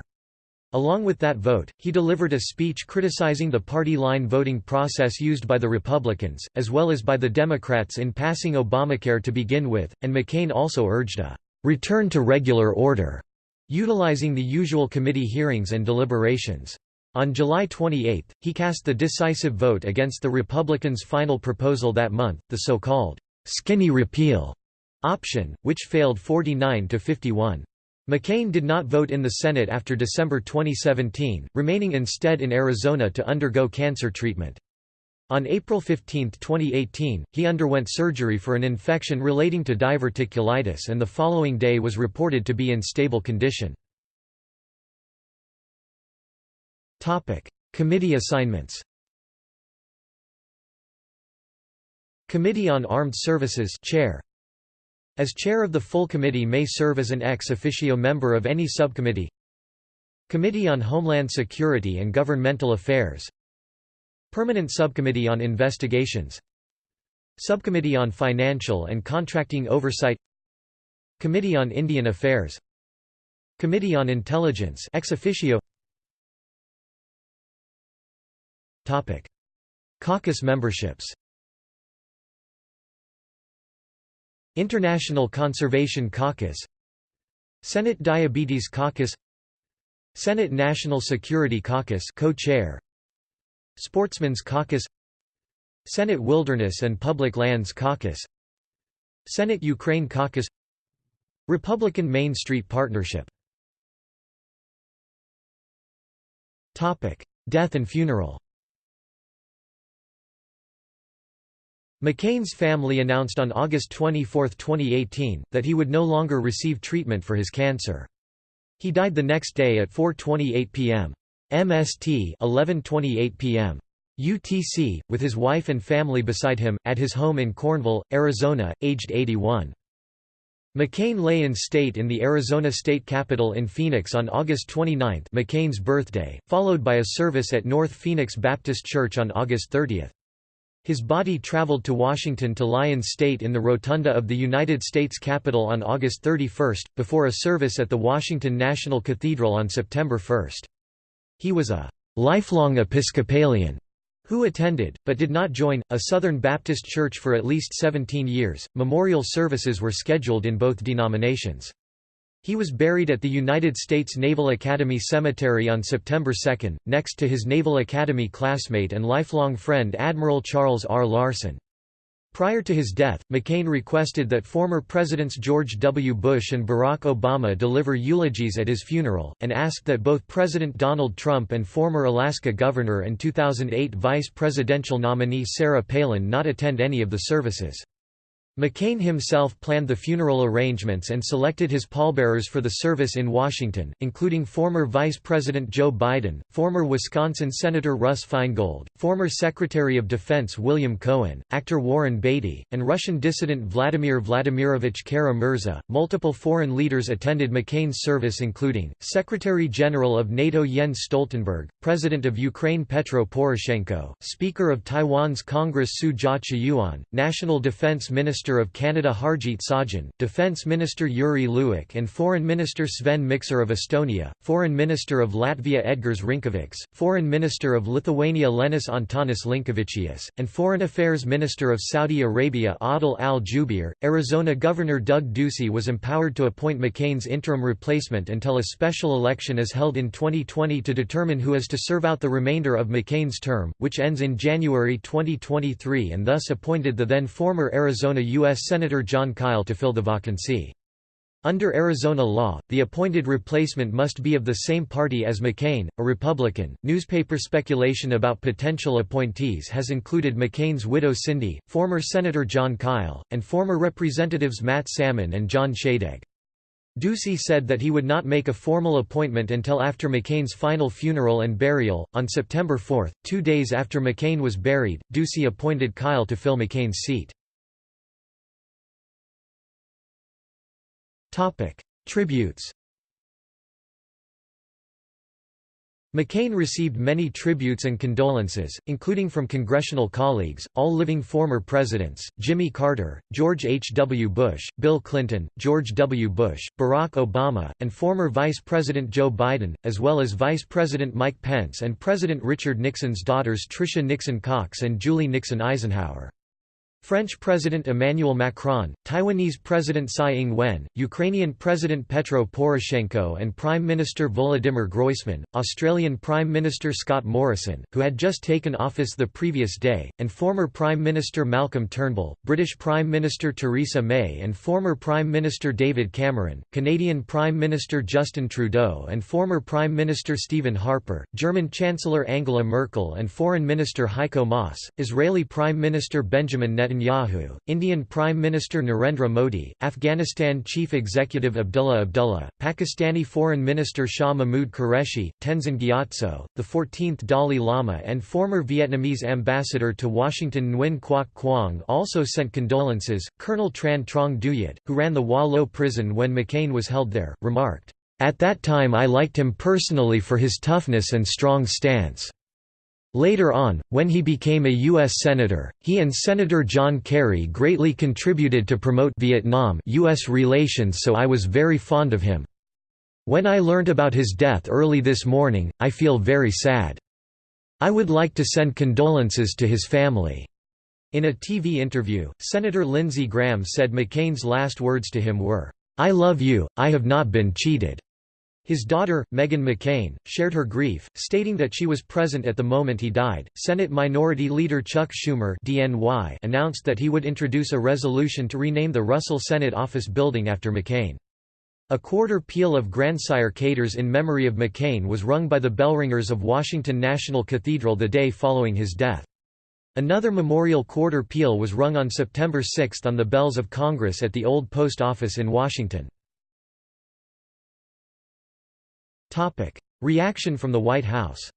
Along with that vote, he delivered a speech criticizing the party line voting process used by the Republicans, as well as by the Democrats in passing Obamacare to begin with, and McCain also urged a return to regular order, utilizing the usual committee hearings and deliberations. On July 28, he cast the decisive vote against the Republicans' final proposal that month, the so-called skinny repeal option, which failed 49 to 51. McCain did not vote in the Senate after December 2017, remaining instead in Arizona to undergo cancer treatment. On April 15, 2018, he underwent surgery for an infection relating to diverticulitis and the following day was reported to be in stable condition. Committee assignments Committee on Armed Services chair as chair of the full committee may serve as an ex officio member of any subcommittee. Committee on Homeland Security and Governmental Affairs. Permanent Subcommittee on Investigations. Subcommittee on Financial and Contracting Oversight. Committee on Indian Affairs. Committee on Intelligence ex officio. Topic. Caucus memberships International Conservation Caucus Senate Diabetes Caucus Senate National Security Caucus co-chair Sportsmen's Caucus Senate Wilderness and Public Lands Caucus Senate Ukraine Caucus Republican Main Street Partnership. Topic Death and funeral McCain's family announced on August 24, 2018, that he would no longer receive treatment for his cancer. He died the next day at 4.28 p.m. MST 11.28 p.m. UTC, with his wife and family beside him, at his home in Cornville, Arizona, aged 81. McCain lay in state in the Arizona State Capitol in Phoenix on August 29 McCain's birthday, followed by a service at North Phoenix Baptist Church on August 30. His body traveled to Washington to lie in state in the rotunda of the United States Capitol on August 31, before a service at the Washington National Cathedral on September 1. He was a lifelong Episcopalian who attended, but did not join, a Southern Baptist church for at least 17 years. Memorial services were scheduled in both denominations. He was buried at the United States Naval Academy Cemetery on September 2, next to his Naval Academy classmate and lifelong friend Admiral Charles R. Larson. Prior to his death, McCain requested that former Presidents George W. Bush and Barack Obama deliver eulogies at his funeral, and asked that both President Donald Trump and former Alaska Governor and 2008 vice presidential nominee Sarah Palin not attend any of the services. McCain himself planned the funeral arrangements and selected his pallbearers for the service in Washington, including former Vice President Joe Biden, former Wisconsin Senator Russ Feingold, former Secretary of Defense William Cohen, actor Warren Beatty, and Russian dissident Vladimir Vladimirovich Kara-Murza. Multiple foreign leaders attended McCain's service including, Secretary General of NATO Jens Stoltenberg, President of Ukraine Petro Poroshenko, Speaker of Taiwan's Congress Su Jia-chyuan, National Defense Minister Minister of Canada Harjit Sajjan, Defence Minister Yuri Luik and Foreign Minister Sven Mikser of Estonia, Foreign Minister of Latvia Edgars Rinkevics, Foreign Minister of Lithuania Linas Antanas Linkevicius, and Foreign Affairs Minister of Saudi Arabia Adil al-Jubeir. Arizona Governor Doug Ducey was empowered to appoint McCain's interim replacement until a special election is held in 2020 to determine who is to serve out the remainder of McCain's term, which ends in January 2023 and thus appointed the then former Arizona U.S. Senator Jon Kyl to fill the vacancy. Under Arizona law, the appointed replacement must be of the same party as McCain, a Republican. Newspaper speculation about potential appointees has included McCain's widow Cindy, former Senator Jon Kyl, and former Representatives Matt Salmon and John Shadegg. Ducey said that he would not make a formal appointment until after McCain's final funeral and burial. On September 4, two days after McCain was buried, Ducey appointed Kyl to fill McCain's seat. Tributes McCain received many tributes and condolences, including from congressional colleagues, all living former presidents, Jimmy Carter, George H. W. Bush, Bill Clinton, George W. Bush, Barack Obama, and former Vice President Joe Biden, as well as Vice President Mike Pence and President Richard Nixon's daughters Tricia Nixon Cox and Julie Nixon Eisenhower. French President Emmanuel Macron, Taiwanese President Tsai Ing-wen, Ukrainian President Petro Poroshenko and Prime Minister Volodymyr Groysman, Australian Prime Minister Scott Morrison, who had just taken office the previous day, and former Prime Minister Malcolm Turnbull, British Prime Minister Theresa May and former Prime Minister David Cameron, Canadian Prime Minister Justin Trudeau and former Prime Minister Stephen Harper, German Chancellor Angela Merkel and Foreign Minister Heiko Maas, Israeli Prime Minister Benjamin Netanyahu Netanyahu, Indian Prime Minister Narendra Modi, Afghanistan Chief Executive Abdullah Abdullah, Pakistani Foreign Minister Shah Mahmood Qureshi, Tenzin Gyatso, the 14th Dalai Lama and former Vietnamese ambassador to Washington Nguyen Quoc Quang also sent condolences. Colonel Tran Trong Duyet, who ran the Hoa Lo prison when McCain was held there, remarked, "...at that time I liked him personally for his toughness and strong stance." Later on, when he became a U.S. Senator, he and Senator John Kerry greatly contributed to promote Vietnam-U.S. relations so I was very fond of him. When I learned about his death early this morning, I feel very sad. I would like to send condolences to his family." In a TV interview, Senator Lindsey Graham said McCain's last words to him were, "'I love you, I have not been cheated.' His daughter, Meghan McCain, shared her grief, stating that she was present at the moment he died. Senate Minority Leader Chuck Schumer (DNY) announced that he would introduce a resolution to rename the Russell Senate Office Building after McCain. A quarter peal of grandsire caters in memory of McCain was rung by the bellringers of Washington National Cathedral the day following his death. Another memorial quarter peal was rung on September 6 on the bells of Congress at the Old Post Office in Washington. Reaction from the White House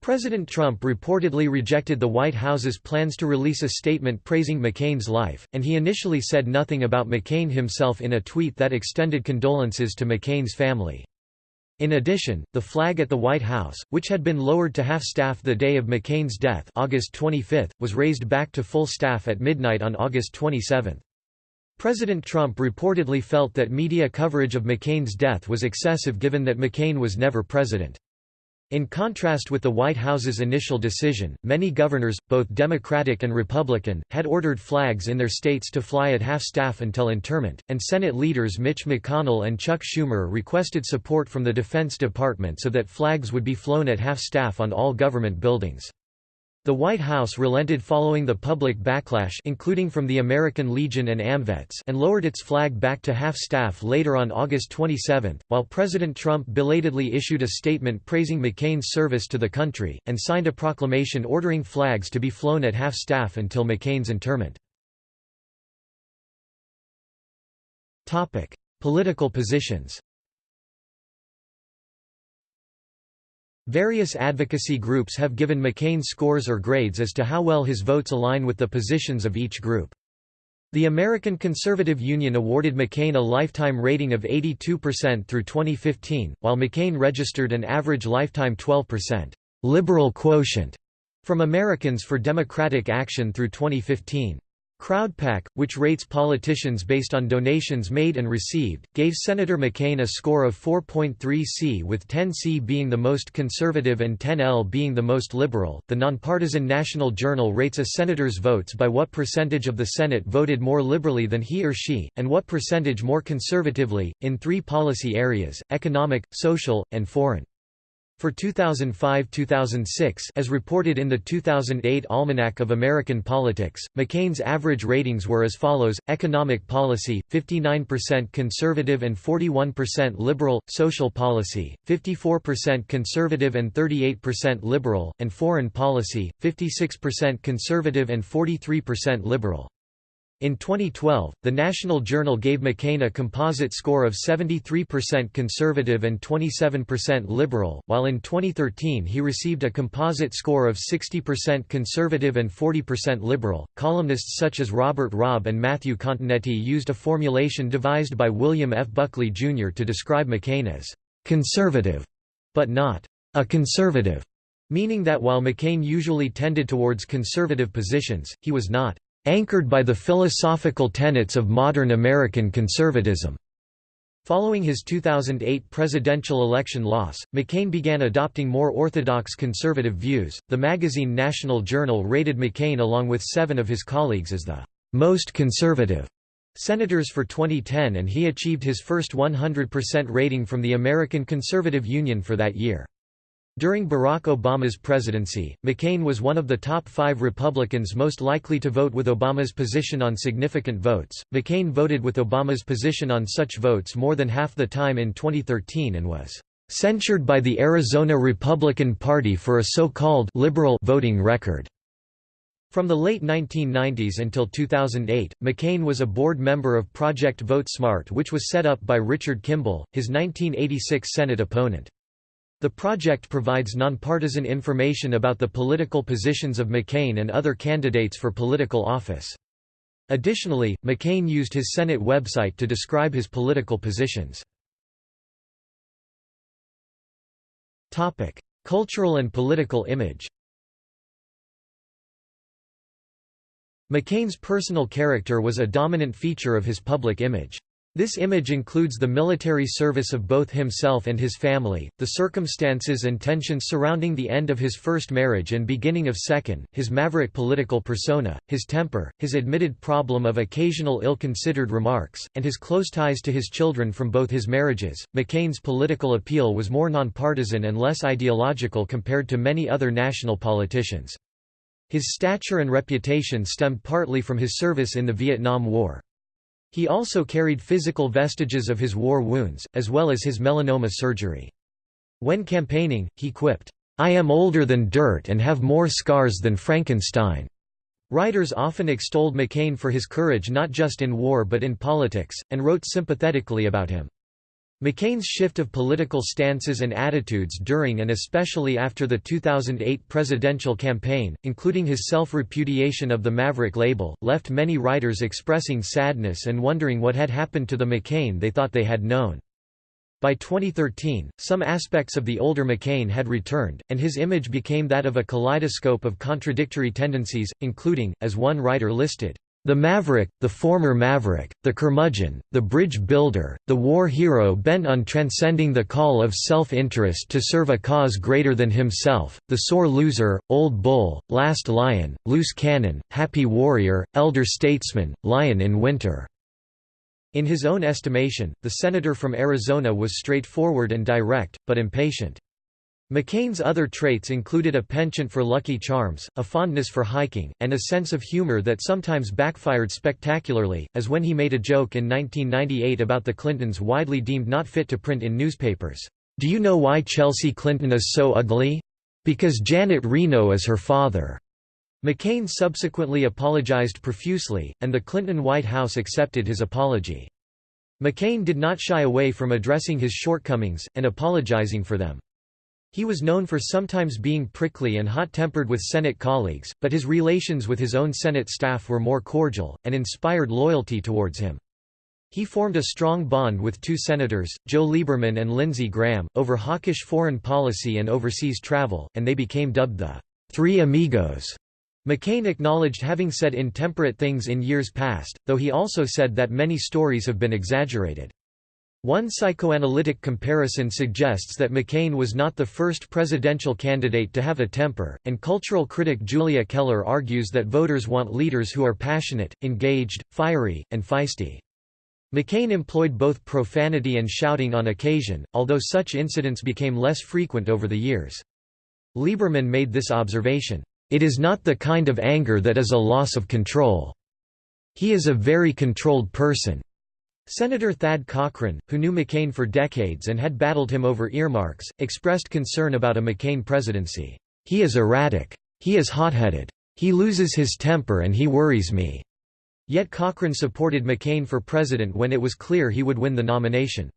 President Trump reportedly rejected the White House's plans to release a statement praising McCain's life, and he initially said nothing about McCain himself in a tweet that extended condolences to McCain's family. In addition, the flag at the White House, which had been lowered to half-staff the day of McCain's death August 25, was raised back to full staff at midnight on August 27. President Trump reportedly felt that media coverage of McCain's death was excessive given that McCain was never president. In contrast with the White House's initial decision, many governors, both Democratic and Republican, had ordered flags in their states to fly at half-staff until interment, and Senate leaders Mitch McConnell and Chuck Schumer requested support from the Defense Department so that flags would be flown at half-staff on all government buildings. The White House relented following the public backlash including from the American Legion and AMVETS and lowered its flag back to half-staff later on August 27, while President Trump belatedly issued a statement praising McCain's service to the country, and signed a proclamation ordering flags to be flown at half-staff until McCain's interment. Political positions Various advocacy groups have given McCain scores or grades as to how well his votes align with the positions of each group. The American Conservative Union awarded McCain a lifetime rating of 82% through 2015, while McCain registered an average lifetime 12% liberal quotient from Americans for Democratic Action through 2015. Crowdpac, which rates politicians based on donations made and received, gave Senator McCain a score of 4.3 C with 10 C being the most conservative and 10 L being the most liberal. The nonpartisan National Journal rates a senator's votes by what percentage of the Senate voted more liberally than he or she, and what percentage more conservatively, in three policy areas economic, social, and foreign. For 2005–2006 as reported in the 2008 Almanac of American Politics, McCain's average ratings were as follows, economic policy, 59% conservative and 41% liberal, social policy, 54% conservative and 38% liberal, and foreign policy, 56% conservative and 43% liberal. In 2012, the National Journal gave McCain a composite score of 73% conservative and 27% liberal, while in 2013 he received a composite score of 60% conservative and 40% liberal. Columnists such as Robert Robb and Matthew Continetti used a formulation devised by William F. Buckley Jr. to describe McCain as conservative, but not a conservative, meaning that while McCain usually tended towards conservative positions, he was not anchored by the philosophical tenets of modern American conservatism. Following his 2008 presidential election loss, McCain began adopting more orthodox conservative views. The magazine National Journal rated McCain along with seven of his colleagues as the most conservative senators for 2010 and he achieved his first 100% rating from the American Conservative Union for that year. During Barack Obama's presidency, McCain was one of the top five Republicans most likely to vote with Obama's position on significant votes. McCain voted with Obama's position on such votes more than half the time in 2013 and was censured by the Arizona Republican Party for a so-called liberal voting record. From the late 1990s until 2008, McCain was a board member of Project Vote Smart which was set up by Richard Kimball, his 1986 Senate opponent. The project provides nonpartisan information about the political positions of McCain and other candidates for political office. Additionally, McCain used his Senate website to describe his political positions. Cultural and political image McCain's personal character was a dominant feature of his public image. This image includes the military service of both himself and his family, the circumstances and tensions surrounding the end of his first marriage and beginning of second, his maverick political persona, his temper, his admitted problem of occasional ill-considered remarks, and his close ties to his children from both his marriages. McCain's political appeal was more nonpartisan and less ideological compared to many other national politicians. His stature and reputation stemmed partly from his service in the Vietnam War. He also carried physical vestiges of his war wounds, as well as his melanoma surgery. When campaigning, he quipped, "'I am older than dirt and have more scars than Frankenstein.'" Writers often extolled McCain for his courage not just in war but in politics, and wrote sympathetically about him. McCain's shift of political stances and attitudes during and especially after the 2008 presidential campaign, including his self-repudiation of the Maverick label, left many writers expressing sadness and wondering what had happened to the McCain they thought they had known. By 2013, some aspects of the older McCain had returned, and his image became that of a kaleidoscope of contradictory tendencies, including, as one writer listed, the maverick, the former maverick, the curmudgeon, the bridge builder, the war hero bent on transcending the call of self-interest to serve a cause greater than himself, the sore loser, old bull, last lion, loose cannon, happy warrior, elder statesman, lion in winter." In his own estimation, the senator from Arizona was straightforward and direct, but impatient. McCain's other traits included a penchant for Lucky Charms, a fondness for hiking, and a sense of humor that sometimes backfired spectacularly, as when he made a joke in 1998 about the Clintons widely deemed not fit to print in newspapers. Do you know why Chelsea Clinton is so ugly? Because Janet Reno is her father. McCain subsequently apologized profusely, and the Clinton White House accepted his apology. McCain did not shy away from addressing his shortcomings, and apologizing for them. He was known for sometimes being prickly and hot-tempered with Senate colleagues, but his relations with his own Senate staff were more cordial, and inspired loyalty towards him. He formed a strong bond with two senators, Joe Lieberman and Lindsey Graham, over hawkish foreign policy and overseas travel, and they became dubbed the Three Amigos. McCain acknowledged having said intemperate things in years past, though he also said that many stories have been exaggerated. One psychoanalytic comparison suggests that McCain was not the first presidential candidate to have a temper, and cultural critic Julia Keller argues that voters want leaders who are passionate, engaged, fiery, and feisty. McCain employed both profanity and shouting on occasion, although such incidents became less frequent over the years. Lieberman made this observation, "...it is not the kind of anger that is a loss of control. He is a very controlled person." Senator Thad Cochran, who knew McCain for decades and had battled him over earmarks, expressed concern about a McCain presidency. He is erratic. He is hot-headed. He loses his temper and he worries me." Yet Cochran supported McCain for president when it was clear he would win the nomination.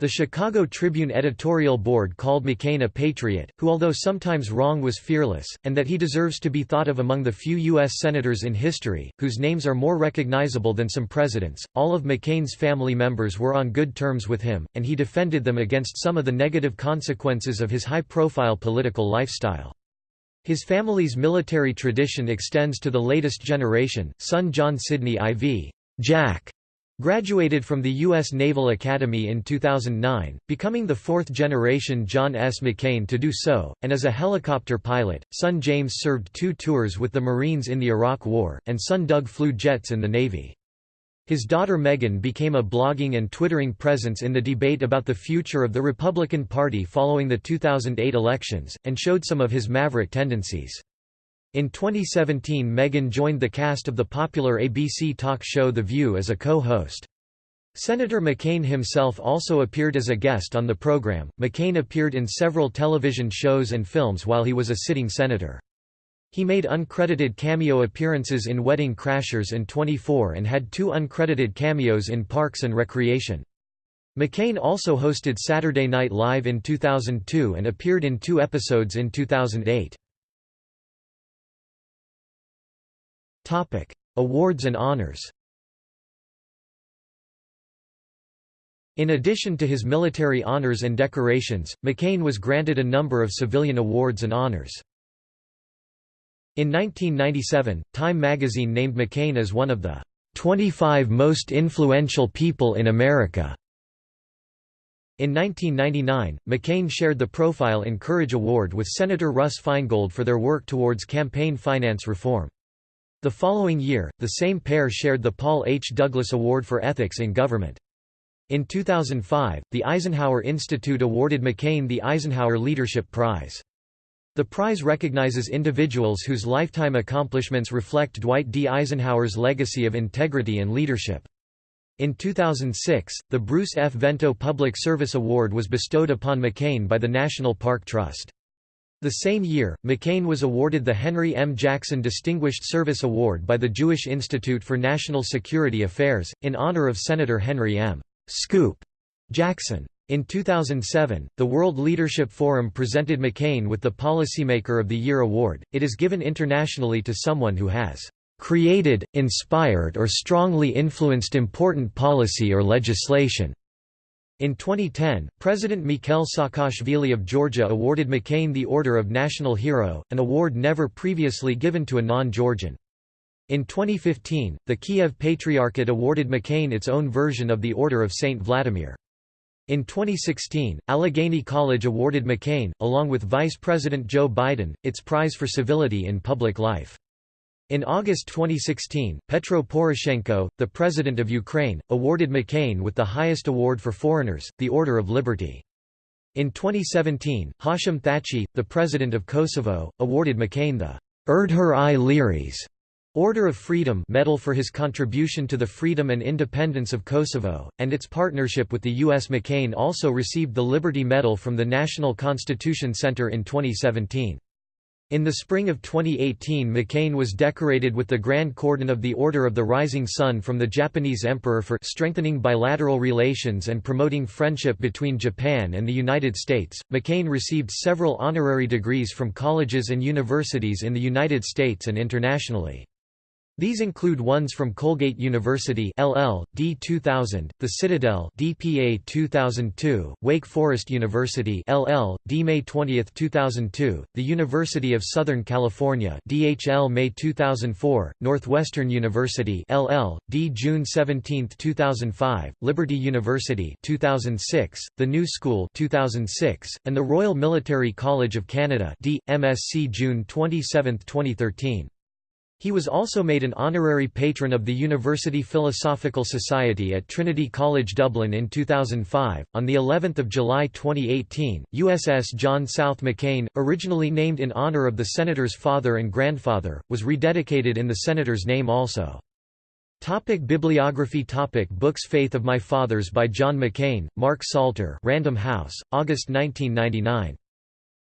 The Chicago Tribune editorial board called McCain a patriot, who although sometimes wrong was fearless, and that he deserves to be thought of among the few U.S. senators in history, whose names are more recognizable than some presidents. All of McCain's family members were on good terms with him, and he defended them against some of the negative consequences of his high-profile political lifestyle. His family's military tradition extends to the latest generation, son John Sidney IV. Jack Graduated from the U.S. Naval Academy in 2009, becoming the fourth-generation John S. McCain to do so, and as a helicopter pilot, son James served two tours with the Marines in the Iraq War, and son Doug flew jets in the Navy. His daughter Meghan became a blogging and twittering presence in the debate about the future of the Republican Party following the 2008 elections, and showed some of his maverick tendencies. In 2017 Meghan joined the cast of the popular ABC talk show The View as a co-host. Senator McCain himself also appeared as a guest on the program. McCain appeared in several television shows and films while he was a sitting senator. He made uncredited cameo appearances in Wedding Crashers and 24 and had two uncredited cameos in Parks and Recreation. McCain also hosted Saturday Night Live in 2002 and appeared in two episodes in 2008. Topic: Awards and honors. In addition to his military honors and decorations, McCain was granted a number of civilian awards and honors. In 1997, Time magazine named McCain as one of the 25 most influential people in America. In 1999, McCain shared the Profile in Courage Award with Senator Russ Feingold for their work towards campaign finance reform. The following year, the same pair shared the Paul H. Douglas Award for Ethics in Government. In 2005, the Eisenhower Institute awarded McCain the Eisenhower Leadership Prize. The prize recognizes individuals whose lifetime accomplishments reflect Dwight D. Eisenhower's legacy of integrity and leadership. In 2006, the Bruce F. Vento Public Service Award was bestowed upon McCain by the National Park Trust. The same year, McCain was awarded the Henry M. Jackson Distinguished Service Award by the Jewish Institute for National Security Affairs, in honor of Senator Henry M. Scoop Jackson. In 2007, the World Leadership Forum presented McCain with the Policymaker of the Year award. It is given internationally to someone who has created, inspired or strongly influenced important policy or legislation." In 2010, President Mikhail Saakashvili of Georgia awarded McCain the Order of National Hero, an award never previously given to a non-Georgian. In 2015, the Kiev Patriarchate awarded McCain its own version of the Order of St. Vladimir. In 2016, Allegheny College awarded McCain, along with Vice President Joe Biden, its prize for civility in public life. In August 2016, Petro Poroshenko, the president of Ukraine, awarded McCain with the highest award for foreigners, the Order of Liberty. In 2017, Hashim Thaçi, the president of Kosovo, awarded McCain the Erdher i Liris Order of Freedom medal for his contribution to the freedom and independence of Kosovo, and its partnership with the U.S. McCain also received the Liberty Medal from the National Constitution Center in 2017. In the spring of 2018 McCain was decorated with the Grand Cordon of the Order of the Rising Sun from the Japanese Emperor for strengthening bilateral relations and promoting friendship between Japan and the United States. McCain received several honorary degrees from colleges and universities in the United States and internationally. These include ones from Colgate University LL, D 2000, The Citadel DPA 2002, Wake Forest University LL, D May 20, 2002, the University of Southern California DHL May 2004, Northwestern University LL, D June 17, 2005, Liberty University 2006, The New School 2006, and the Royal Military College of Canada D. MSc June 27, 2013. He was also made an honorary patron of the University Philosophical Society at Trinity College Dublin in 2005. On the 11th of July 2018, USS John South McCain, originally named in honor of the senator's father and grandfather, was rededicated in the senator's name also. Topic bibliography Topic Books Faith of My Fathers by John McCain, Mark Salter Random House, August 1999.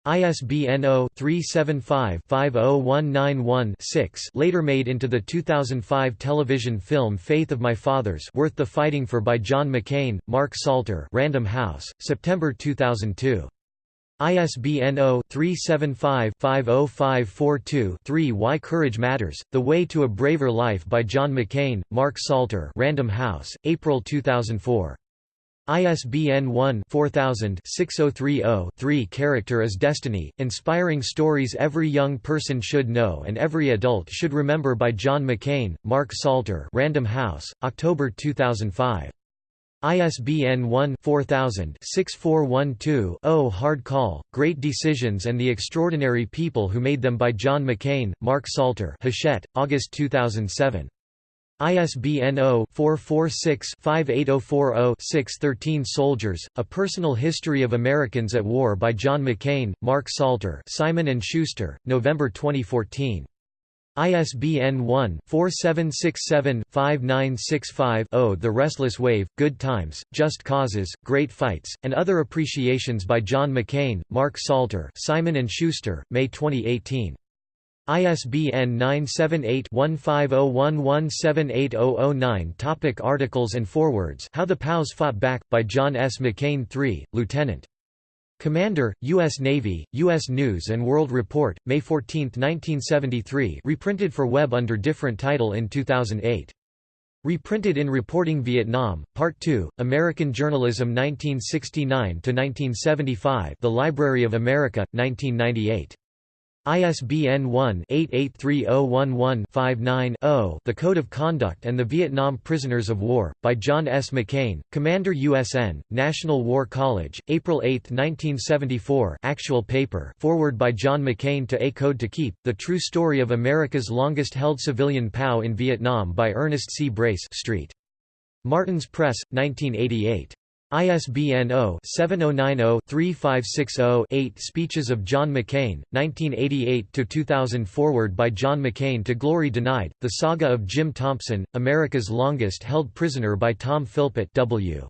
ISBN 0-375-50191-6 later made into the 2005 television film Faith of My Fathers Worth the Fighting For by John McCain, Mark Salter Random House, September 2002. ISBN 0-375-50542-3 Why Courage Matters, The Way to a Braver Life by John McCain, Mark Salter Random House, April 2004. ISBN 1-4000-6030-3 Character as Destiny, Inspiring Stories Every Young Person Should Know and Every Adult Should Remember by John McCain, Mark Salter Random House, October 2005. ISBN 1-4000-6412-0 Hard Call, Great Decisions and the Extraordinary People Who Made Them by John McCain, Mark Salter Hachette, August 2007. ISBN 0-446-58040-6 13 Soldiers, A Personal History of Americans at War by John McCain, Mark Salter Simon & Schuster, November 2014. ISBN 1-4767-5965-0 The Restless Wave, Good Times, Just Causes, Great Fights, and Other Appreciations by John McCain, Mark Salter Simon & Schuster, May 2018. ISBN 978-1501178009 Topic Articles and forewords How the POWs Fought Back, by John S. McCain III, Lieutenant. Commander, U.S. Navy, U.S. News & World Report, May 14, 1973 reprinted for web under different title in 2008. Reprinted in Reporting Vietnam, Part 2, American Journalism 1969–1975 The Library of America, 1998. ISBN 1-883011-59-0 The Code of Conduct and the Vietnam Prisoners of War, by John S. McCain, Commander USN, National War College, April 8, 1974 actual paper foreword by John McCain to A Code to Keep, The True Story of America's Longest-Held Civilian POW in Vietnam by Ernest C. Brace Street. Martin's Press, 1988. ISBN 0-7090-3560-8 Speeches of John McCain, 1988–2000 Foreword by John McCain to Glory Denied, The Saga of Jim Thompson, America's Longest Held Prisoner by Tom Philpott W.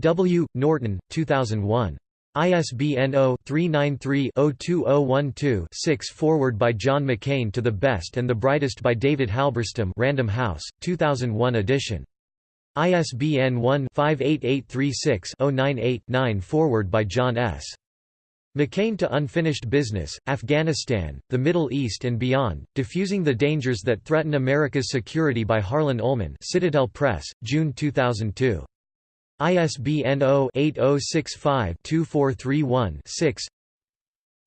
W. Norton, 2001. ISBN 0-393-02012-6 Foreword by John McCain to the Best and the Brightest by David Halberstam Random House, 2001 edition. ISBN 1-58836-098-9 Foreword by John S. McCain to Unfinished Business, Afghanistan, the Middle East and Beyond, Diffusing the Dangers That Threaten America's Security by Harlan Ullman Citadel Press, June 2002. ISBN 0-8065-2431-6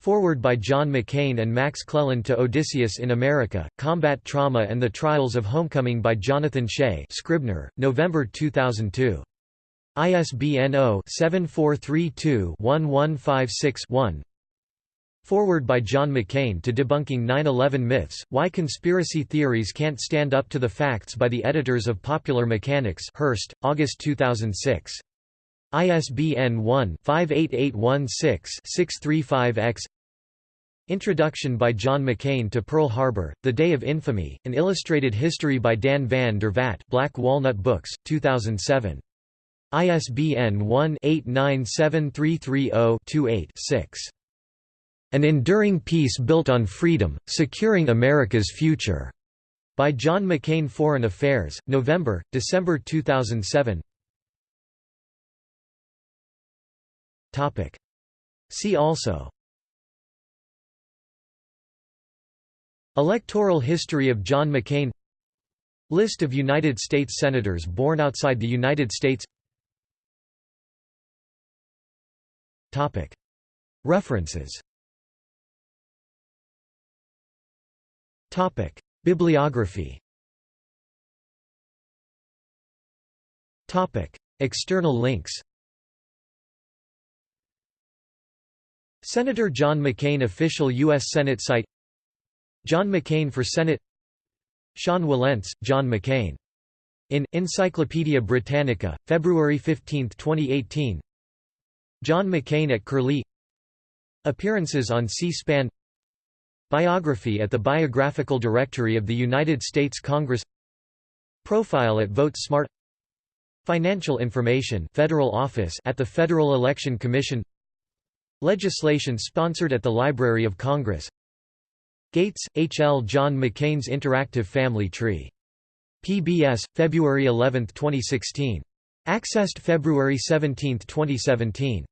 Foreword by John McCain and Max Cleland to Odysseus in America, Combat Trauma and the Trials of Homecoming by Jonathan Shay Scribner, November 2002. ISBN 0-7432-1156-1 Foreword by John McCain to Debunking 9-11 Myths, Why Conspiracy Theories Can't Stand Up to the Facts by the editors of Popular Mechanics Hearst, August 2006. ISBN 1-58816-635-X Introduction by John McCain to Pearl Harbor, The Day of Infamy, An Illustrated History by Dan van der Vat Black Walnut Books, 2007. ISBN 1-897330-28-6. An Enduring Peace Built on Freedom, Securing America's Future. By John McCain Foreign Affairs, November, December 2007 See also Electoral history of John McCain List of United States Senators born outside the United States References Bibliography External links Senator John McCain Official U.S. Senate site John McCain for Senate Sean Wilentz, John McCain. In, Encyclopædia Britannica, February 15, 2018 John McCain at Curlie. Appearances on C-SPAN. Biography at the Biographical Directory of the United States Congress. Profile at VoteSmart Financial information Federal Office at the Federal Election Commission. Legislation sponsored at the Library of Congress Gates, H. L. John McCain's Interactive Family Tree. PBS, February 11, 2016. Accessed February 17, 2017.